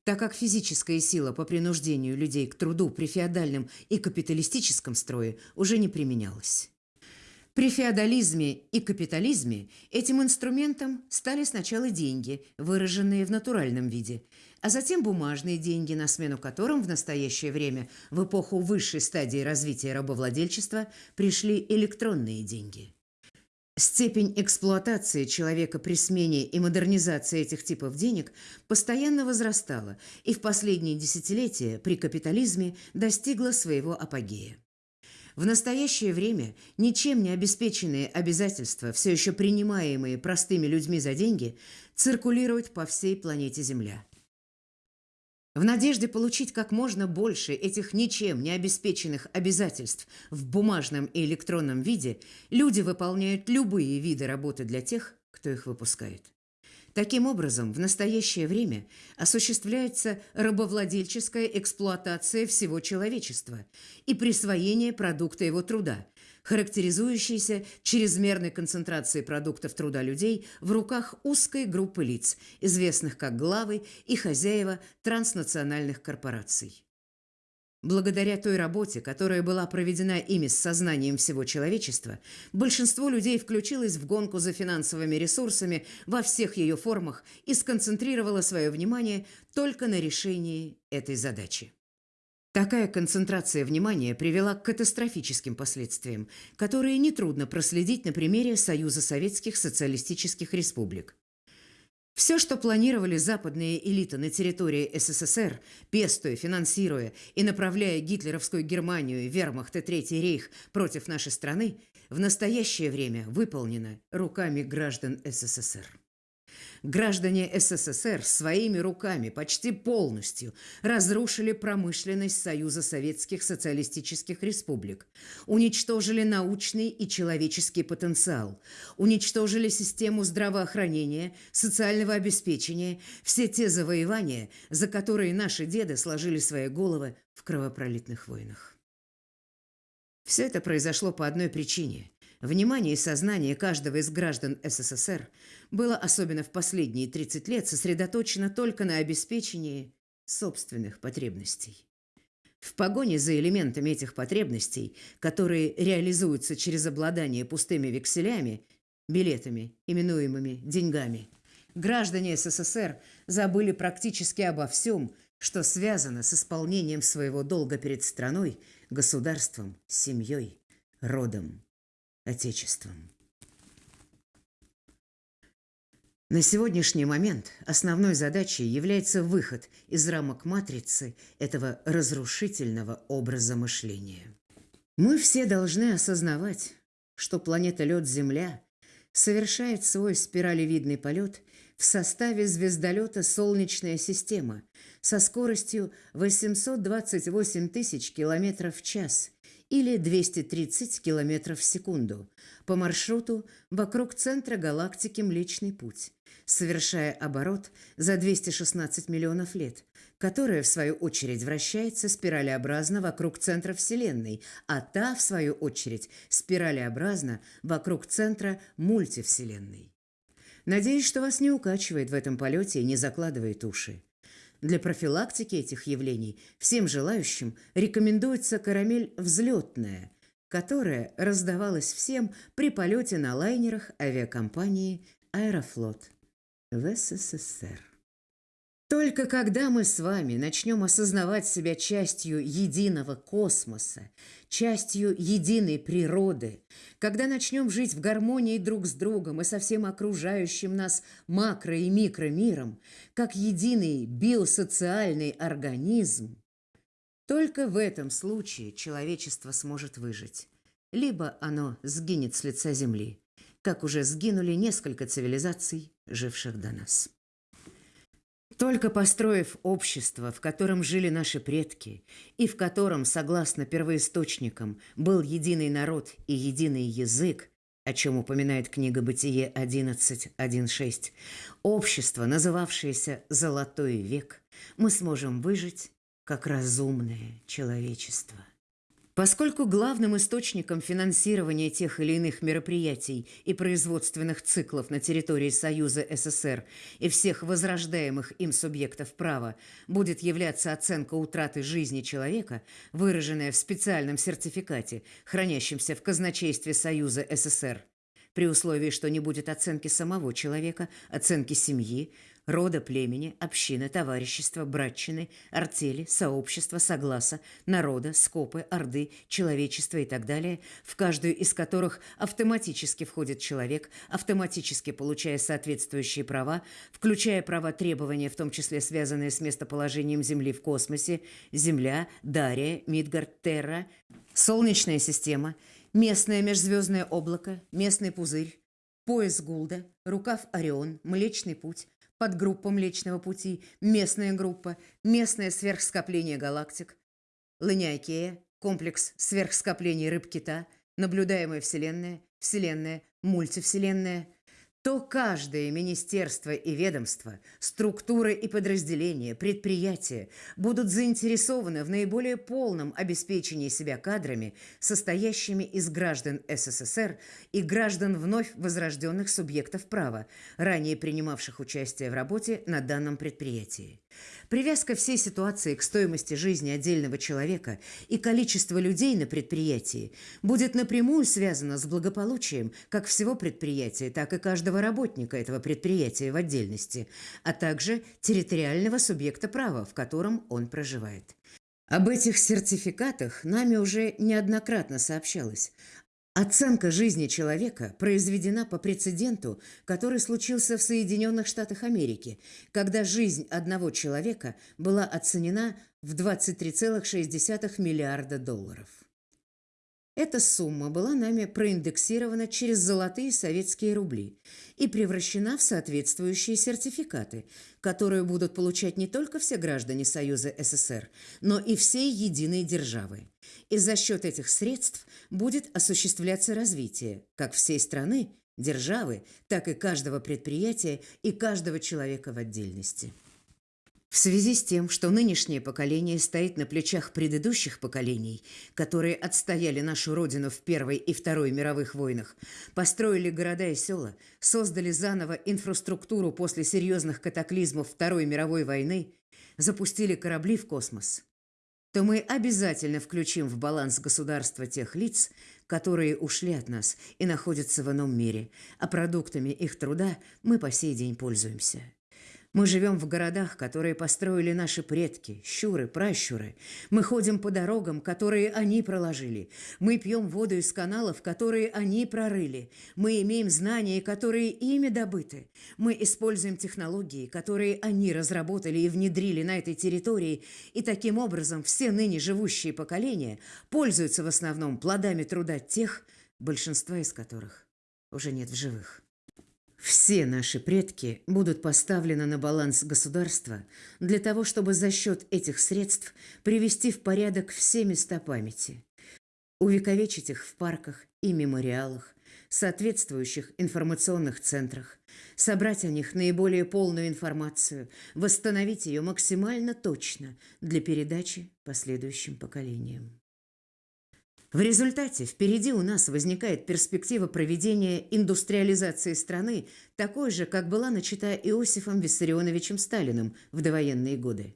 так как физическая сила по принуждению людей к труду при феодальном и капиталистическом строе уже не применялась. При феодализме и капитализме этим инструментом стали сначала деньги, выраженные в натуральном виде, а затем бумажные деньги, на смену которым в настоящее время, в эпоху высшей стадии развития рабовладельчества, пришли электронные деньги. Степень эксплуатации человека при смене и модернизации этих типов денег постоянно возрастала и в последние десятилетия при капитализме достигла своего апогея. В настоящее время ничем не обеспеченные обязательства, все еще принимаемые простыми людьми за деньги, циркулируют по всей планете Земля. В надежде получить как можно больше этих ничем не обеспеченных обязательств в бумажном и электронном виде, люди выполняют любые виды работы для тех, кто их выпускает. Таким образом, в настоящее время осуществляется рабовладельческая эксплуатация всего человечества и присвоение продукта его труда, характеризующийся чрезмерной концентрацией продуктов труда людей в руках узкой группы лиц, известных как главы и хозяева транснациональных корпораций. Благодаря той работе, которая была проведена ими с сознанием всего человечества, большинство людей включилось в гонку за финансовыми ресурсами во всех ее формах и сконцентрировало свое внимание только на решении этой задачи. Такая концентрация внимания привела к катастрофическим последствиям, которые нетрудно проследить на примере Союза Советских Социалистических Республик. Все, что планировали западные элиты на территории СССР, пестуя, финансируя и направляя гитлеровскую Германию и вермахт и Третий рейх против нашей страны, в настоящее время выполнено руками граждан СССР. Граждане СССР своими руками почти полностью разрушили промышленность Союза Советских Социалистических Республик, уничтожили научный и человеческий потенциал, уничтожили систему здравоохранения, социального обеспечения, все те завоевания, за которые наши деды сложили свои головы в кровопролитных войнах. Все это произошло по одной причине – Внимание и сознание каждого из граждан СССР было, особенно в последние 30 лет, сосредоточено только на обеспечении собственных потребностей. В погоне за элементами этих потребностей, которые реализуются через обладание пустыми векселями, билетами, именуемыми деньгами, граждане СССР забыли практически обо всем, что связано с исполнением своего долга перед страной, государством, семьей, родом. Отечеством. На сегодняшний момент основной задачей является выход из рамок матрицы этого разрушительного образа мышления. Мы все должны осознавать, что планета Лед-Земля совершает свой спиралевидный полет в составе звездолета «Солнечная система» со скоростью 828 тысяч километров в час или 230 км в секунду по маршруту вокруг центра галактики Млечный Путь, совершая оборот за 216 миллионов лет, которая, в свою очередь, вращается спиралеобразно вокруг центра Вселенной, а та, в свою очередь, спиралеобразно вокруг центра мультивселенной. Надеюсь, что вас не укачивает в этом полете и не закладывает уши. Для профилактики этих явлений всем желающим рекомендуется карамель «взлетная», которая раздавалась всем при полете на лайнерах авиакомпании «Аэрофлот» в СССР. Только когда мы с вами начнем осознавать себя частью единого космоса, частью единой природы, когда начнем жить в гармонии друг с другом и со всем окружающим нас макро- и микромиром, как единый биосоциальный организм, только в этом случае человечество сможет выжить. Либо оно сгинет с лица Земли, как уже сгинули несколько цивилизаций, живших до нас. Только построив общество, в котором жили наши предки, и в котором, согласно первоисточникам, был единый народ и единый язык, о чем упоминает книга «Бытие 11.1.6», общество, называвшееся «Золотой век», мы сможем выжить как разумное человечество. Поскольку главным источником финансирования тех или иных мероприятий и производственных циклов на территории Союза СССР и всех возрождаемых им субъектов права будет являться оценка утраты жизни человека, выраженная в специальном сертификате, хранящемся в казначействе Союза СССР, при условии, что не будет оценки самого человека, оценки семьи, рода, племени, общины, товарищества, братчины, артели, сообщества, согласа, народа, скопы, орды, человечества и так далее, в каждую из которых автоматически входит человек, автоматически получая соответствующие права, включая права требования, в том числе связанные с местоположением Земли в космосе, Земля, Дария, Мидгард, Терра, Солнечная система, местное межзвездное облако, местный пузырь, пояс Гулда, рукав Орион, Млечный путь, подгруппа Млечного Пути, местная группа, местное сверхскопление галактик, Ланиакея, комплекс сверхскоплений рыб-кита, наблюдаемая Вселенная, Вселенная, мультивселенная, то каждое министерство и ведомство, структуры и подразделения, предприятия будут заинтересованы в наиболее полном обеспечении себя кадрами, состоящими из граждан СССР и граждан вновь возрожденных субъектов права, ранее принимавших участие в работе на данном предприятии. Привязка всей ситуации к стоимости жизни отдельного человека и количество людей на предприятии будет напрямую связана с благополучием как всего предприятия, так и каждого работника этого предприятия в отдельности, а также территориального субъекта права, в котором он проживает. Об этих сертификатах нами уже неоднократно сообщалось, Оценка жизни человека произведена по прецеденту, который случился в Соединенных Штатах Америки, когда жизнь одного человека была оценена в 23,6 миллиарда долларов. Эта сумма была нами проиндексирована через золотые советские рубли и превращена в соответствующие сертификаты, которые будут получать не только все граждане Союза СССР, но и всей единой державы. И за счет этих средств будет осуществляться развитие как всей страны, державы, так и каждого предприятия и каждого человека в отдельности. В связи с тем, что нынешнее поколение стоит на плечах предыдущих поколений, которые отстояли нашу родину в Первой и Второй мировых войнах, построили города и села, создали заново инфраструктуру после серьезных катаклизмов Второй мировой войны, запустили корабли в космос, то мы обязательно включим в баланс государства тех лиц, которые ушли от нас и находятся в ином мире, а продуктами их труда мы по сей день пользуемся. Мы живем в городах, которые построили наши предки, щуры, пращуры. Мы ходим по дорогам, которые они проложили. Мы пьем воду из каналов, которые они прорыли. Мы имеем знания, которые ими добыты. Мы используем технологии, которые они разработали и внедрили на этой территории. И таким образом все ныне живущие поколения пользуются в основном плодами труда тех, большинства из которых уже нет в живых. Все наши предки будут поставлены на баланс государства для того, чтобы за счет этих средств привести в порядок все места памяти, увековечить их в парках и мемориалах, соответствующих информационных центрах, собрать о них наиболее полную информацию, восстановить ее максимально точно для передачи последующим поколениям. В результате впереди у нас возникает перспектива проведения индустриализации страны, такой же, как была начата Иосифом Виссарионовичем Сталиным в довоенные годы.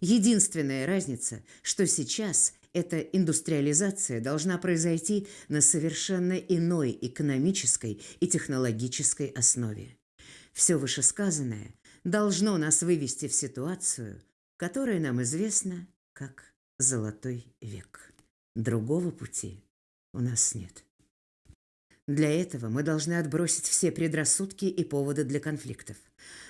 Единственная разница, что сейчас эта индустриализация должна произойти на совершенно иной экономической и технологической основе. Все вышесказанное должно нас вывести в ситуацию, которая нам известна как «золотой век». Другого пути у нас нет. Для этого мы должны отбросить все предрассудки и поводы для конфликтов.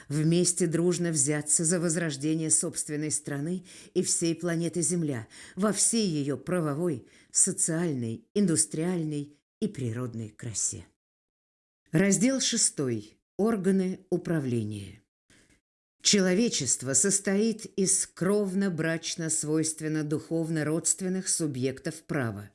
Вместе дружно взяться за возрождение собственной страны и всей планеты Земля во всей ее правовой, социальной, индустриальной и природной красе. Раздел 6. Органы управления. Человечество состоит из кровно-брачно-свойственно-духовно-родственных субъектов права.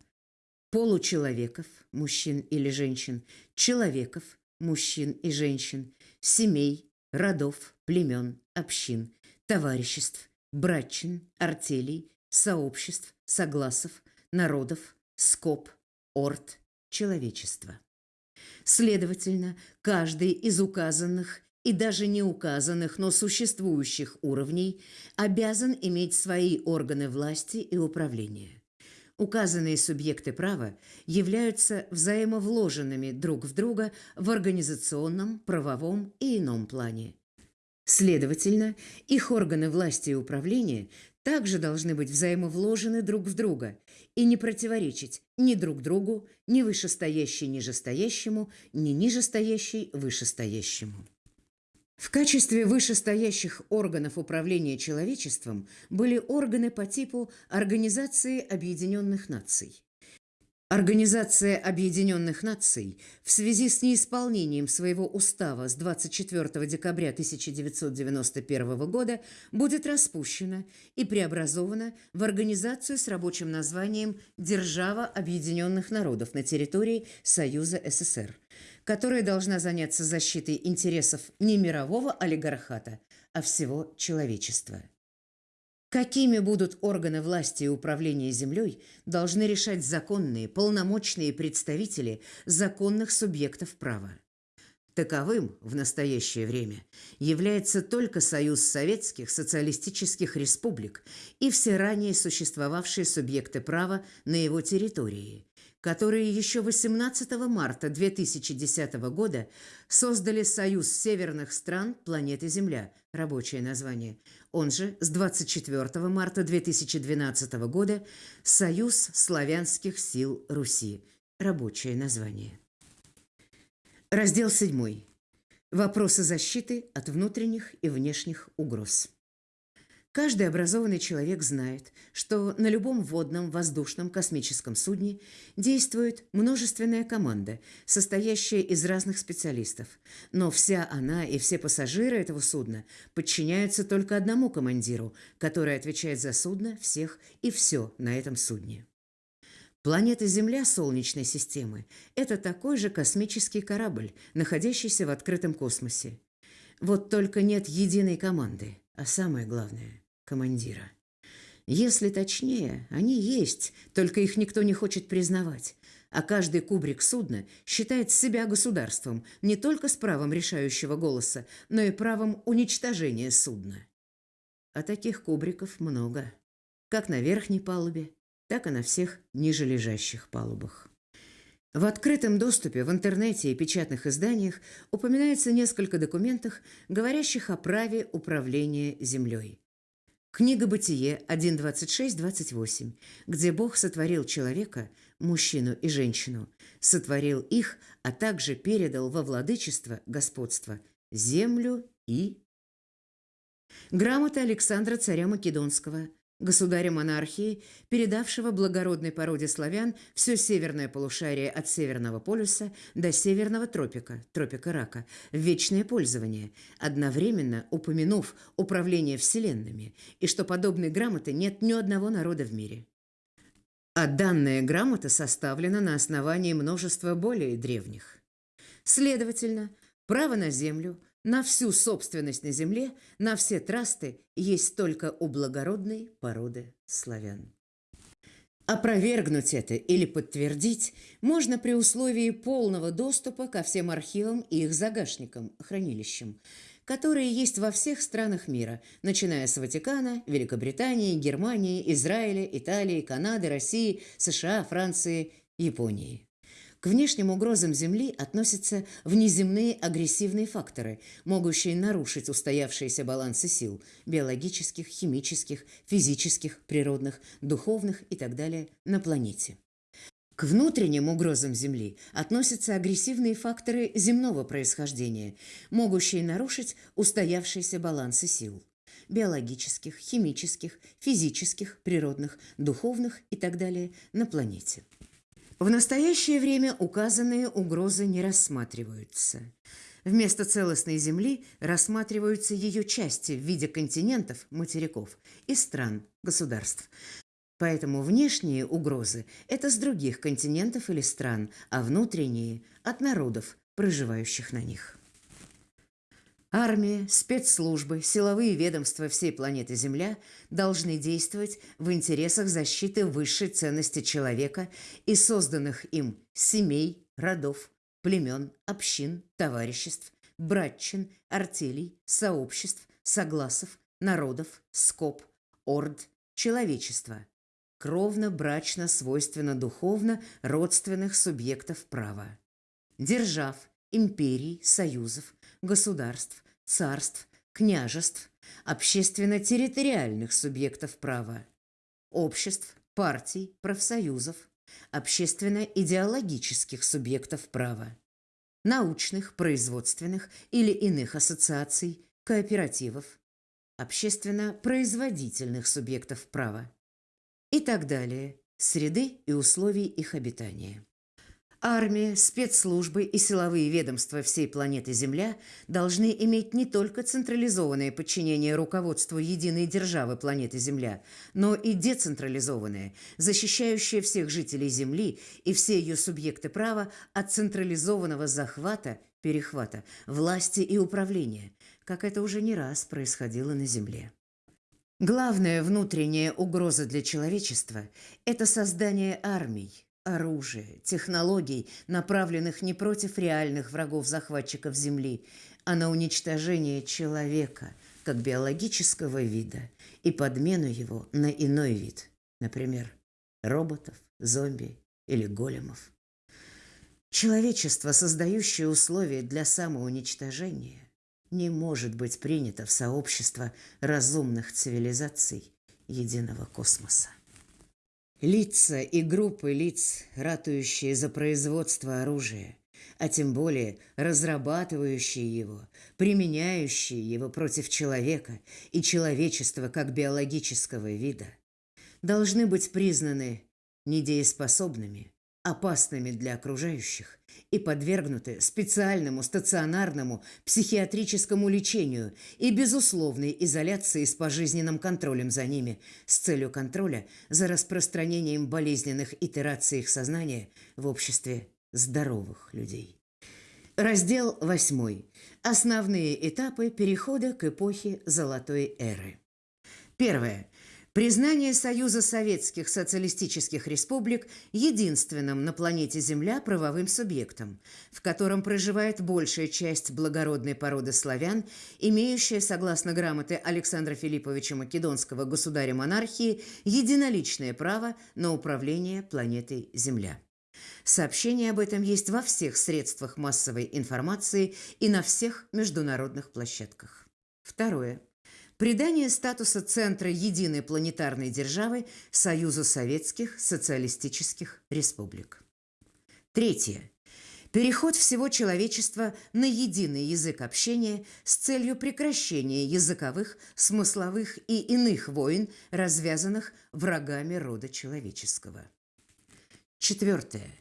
Получеловеков, мужчин или женщин, человеков, мужчин и женщин, семей, родов, племен, общин, товариществ, братчин, артелей, сообществ, согласов, народов, скоп, орд, человечества. Следовательно, каждый из указанных и даже не указанных, но существующих уровней обязан иметь свои органы власти и управления. Указанные субъекты права являются взаимовложенными друг в друга в организационном, правовом и ином плане. Следовательно, их органы власти и управления также должны быть взаимовложены друг в друга и не противоречить ни друг другу, ни вышестоящий нижестоящему, ни нижестоящий вышестоящему. В качестве вышестоящих органов управления человечеством были органы по типу Организации Объединенных Наций. Организация Объединенных Наций в связи с неисполнением своего устава с 24 декабря 1991 года будет распущена и преобразована в организацию с рабочим названием «Держава Объединенных Народов» на территории Союза СССР – которая должна заняться защитой интересов не мирового олигархата, а всего человечества. Какими будут органы власти и управления землей, должны решать законные, полномочные представители законных субъектов права. Таковым в настоящее время является только Союз Советских Социалистических Республик и все ранее существовавшие субъекты права на его территории, которые еще 18 марта 2010 года создали Союз северных стран планеты Земля, рабочее название. Он же с 24 марта 2012 года Союз славянских сил Руси, рабочее название. Раздел 7. Вопросы защиты от внутренних и внешних угроз. Каждый образованный человек знает, что на любом водном, воздушном, космическом судне действует множественная команда, состоящая из разных специалистов. Но вся она и все пассажиры этого судна подчиняются только одному командиру, который отвечает за судно, всех и все на этом судне. Планета Земля Солнечной системы – это такой же космический корабль, находящийся в открытом космосе. Вот только нет единой команды – а самое главное – командира. Если точнее, они есть, только их никто не хочет признавать. А каждый кубрик судна считает себя государством не только с правом решающего голоса, но и правом уничтожения судна. А таких кубриков много. Как на верхней палубе, так и на всех ниже лежащих палубах. В открытом доступе в интернете и печатных изданиях упоминается несколько документов, говорящих о праве управления землей. Книга «Бытие» 1.26-28, где Бог сотворил человека, мужчину и женщину, сотворил их, а также передал во владычество, господство, землю и... Грамота Александра царя Македонского – государя монархии, передавшего благородной породе славян все северное полушарие от Северного полюса до Северного тропика, тропика рака, в вечное пользование, одновременно упомянув управление вселенными, и что подобной грамоты нет ни одного народа в мире. А данная грамота составлена на основании множества более древних. Следовательно, право на землю – на всю собственность на земле, на все трасты есть только у благородной породы славян. Опровергнуть это или подтвердить можно при условии полного доступа ко всем архивам и их загашникам, хранилищам, которые есть во всех странах мира, начиная с Ватикана, Великобритании, Германии, Израиля, Италии, Канады, России, США, Франции, Японии. К внешним угрозам Земли относятся внеземные агрессивные факторы, могущие нарушить устоявшиеся балансы сил – биологических, химических, физических, природных, духовных и так далее – на планете. К внутренним угрозам Земли относятся агрессивные факторы земного происхождения, могущие нарушить устоявшиеся балансы сил – биологических, химических, физических, природных, духовных и так далее – на планете. В настоящее время указанные угрозы не рассматриваются. Вместо целостной Земли рассматриваются ее части в виде континентов, материков и стран, государств. Поэтому внешние угрозы – это с других континентов или стран, а внутренние – от народов, проживающих на них. Армия, спецслужбы, силовые ведомства всей планеты Земля должны действовать в интересах защиты высшей ценности человека и созданных им семей, родов, племен, общин, товариществ, братчин, артелей, сообществ, согласов, народов, скоп, орд, человечества, кровно-брачно, свойственно-духовно родственных субъектов права, держав, империй, союзов, государств, царств, княжеств, общественно-территориальных субъектов права, обществ, партий, профсоюзов, общественно-идеологических субъектов права, научных, производственных или иных ассоциаций, кооперативов, общественно-производительных субъектов права и так далее, среды и условий их обитания. Армия, спецслужбы и силовые ведомства всей планеты Земля должны иметь не только централизованное подчинение руководству единой державы планеты Земля, но и децентрализованное, защищающее всех жителей Земли и все ее субъекты права от централизованного захвата, перехвата, власти и управления, как это уже не раз происходило на Земле. Главная внутренняя угроза для человечества – это создание армий, оружия, технологий, направленных не против реальных врагов-захватчиков Земли, а на уничтожение человека как биологического вида и подмену его на иной вид, например, роботов, зомби или големов. Человечество, создающее условия для самоуничтожения, не может быть принято в сообщество разумных цивилизаций единого космоса. Лица и группы лиц, ратующие за производство оружия, а тем более разрабатывающие его, применяющие его против человека и человечества как биологического вида, должны быть признаны недееспособными, опасными для окружающих и подвергнуты специальному стационарному психиатрическому лечению и безусловной изоляции с пожизненным контролем за ними с целью контроля за распространением болезненных итераций их сознания в обществе здоровых людей. Раздел 8. Основные этапы перехода к эпохе Золотой эры. Первое. Признание Союза Советских Социалистических Республик единственным на планете Земля правовым субъектом, в котором проживает большая часть благородной породы славян, имеющая, согласно грамоты Александра Филипповича Македонского государя монархии, единоличное право на управление планетой Земля. Сообщение об этом есть во всех средствах массовой информации и на всех международных площадках. Второе. Придание статуса центра единой планетарной державы Союзу Советских Социалистических Республик. Третье. Переход всего человечества на единый язык общения с целью прекращения языковых, смысловых и иных войн, развязанных врагами рода человеческого. Четвертое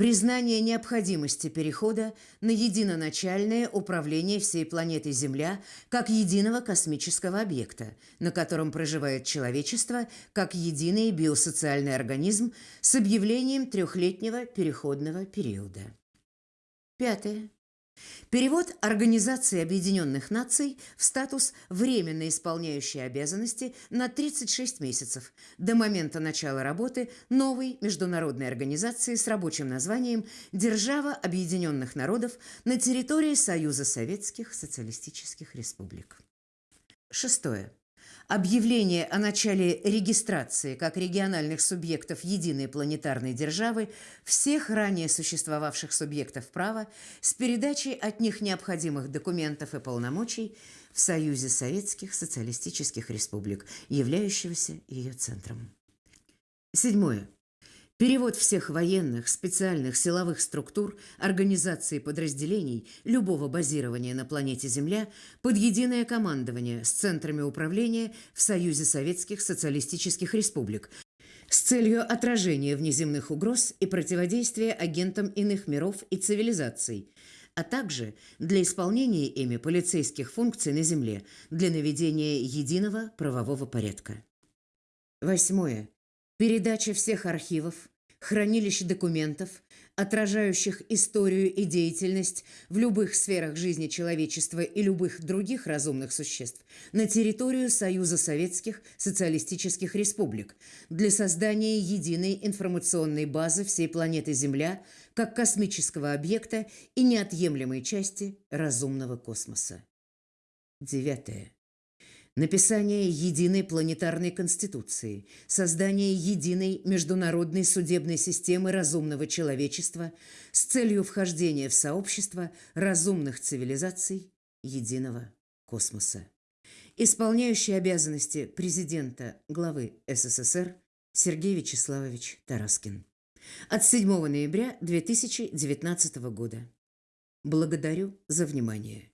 признание необходимости перехода на единоначальное управление всей планетой Земля как единого космического объекта, на котором проживает человечество как единый биосоциальный организм с объявлением трехлетнего переходного периода. Пятое. Перевод Организации Объединенных Наций в статус временно исполняющей обязанности на 36 месяцев до момента начала работы новой международной организации с рабочим названием «Держава Объединенных Народов» на территории Союза Советских Социалистических Республик. Шестое. Объявление о начале регистрации как региональных субъектов единой планетарной державы всех ранее существовавших субъектов права с передачей от них необходимых документов и полномочий в Союзе Советских Социалистических Республик, являющегося ее центром. Седьмое. Перевод всех военных, специальных силовых структур, организаций и подразделений любого базирования на планете Земля под единое командование с центрами управления в Союзе Советских Социалистических Республик с целью отражения внеземных угроз и противодействия агентам иных миров и цивилизаций, а также для исполнения ими полицейских функций на Земле для наведения единого правового порядка. Восьмое. Передача всех архивов, хранилищ документов, отражающих историю и деятельность в любых сферах жизни человечества и любых других разумных существ на территорию Союза Советских Социалистических Республик для создания единой информационной базы всей планеты Земля как космического объекта и неотъемлемой части разумного космоса. Девятое написание единой планетарной конституции, создание единой международной судебной системы разумного человечества с целью вхождения в сообщество разумных цивилизаций единого космоса. Исполняющий обязанности президента главы СССР Сергей Вячеславович Тараскин. От 7 ноября 2019 года. Благодарю за внимание.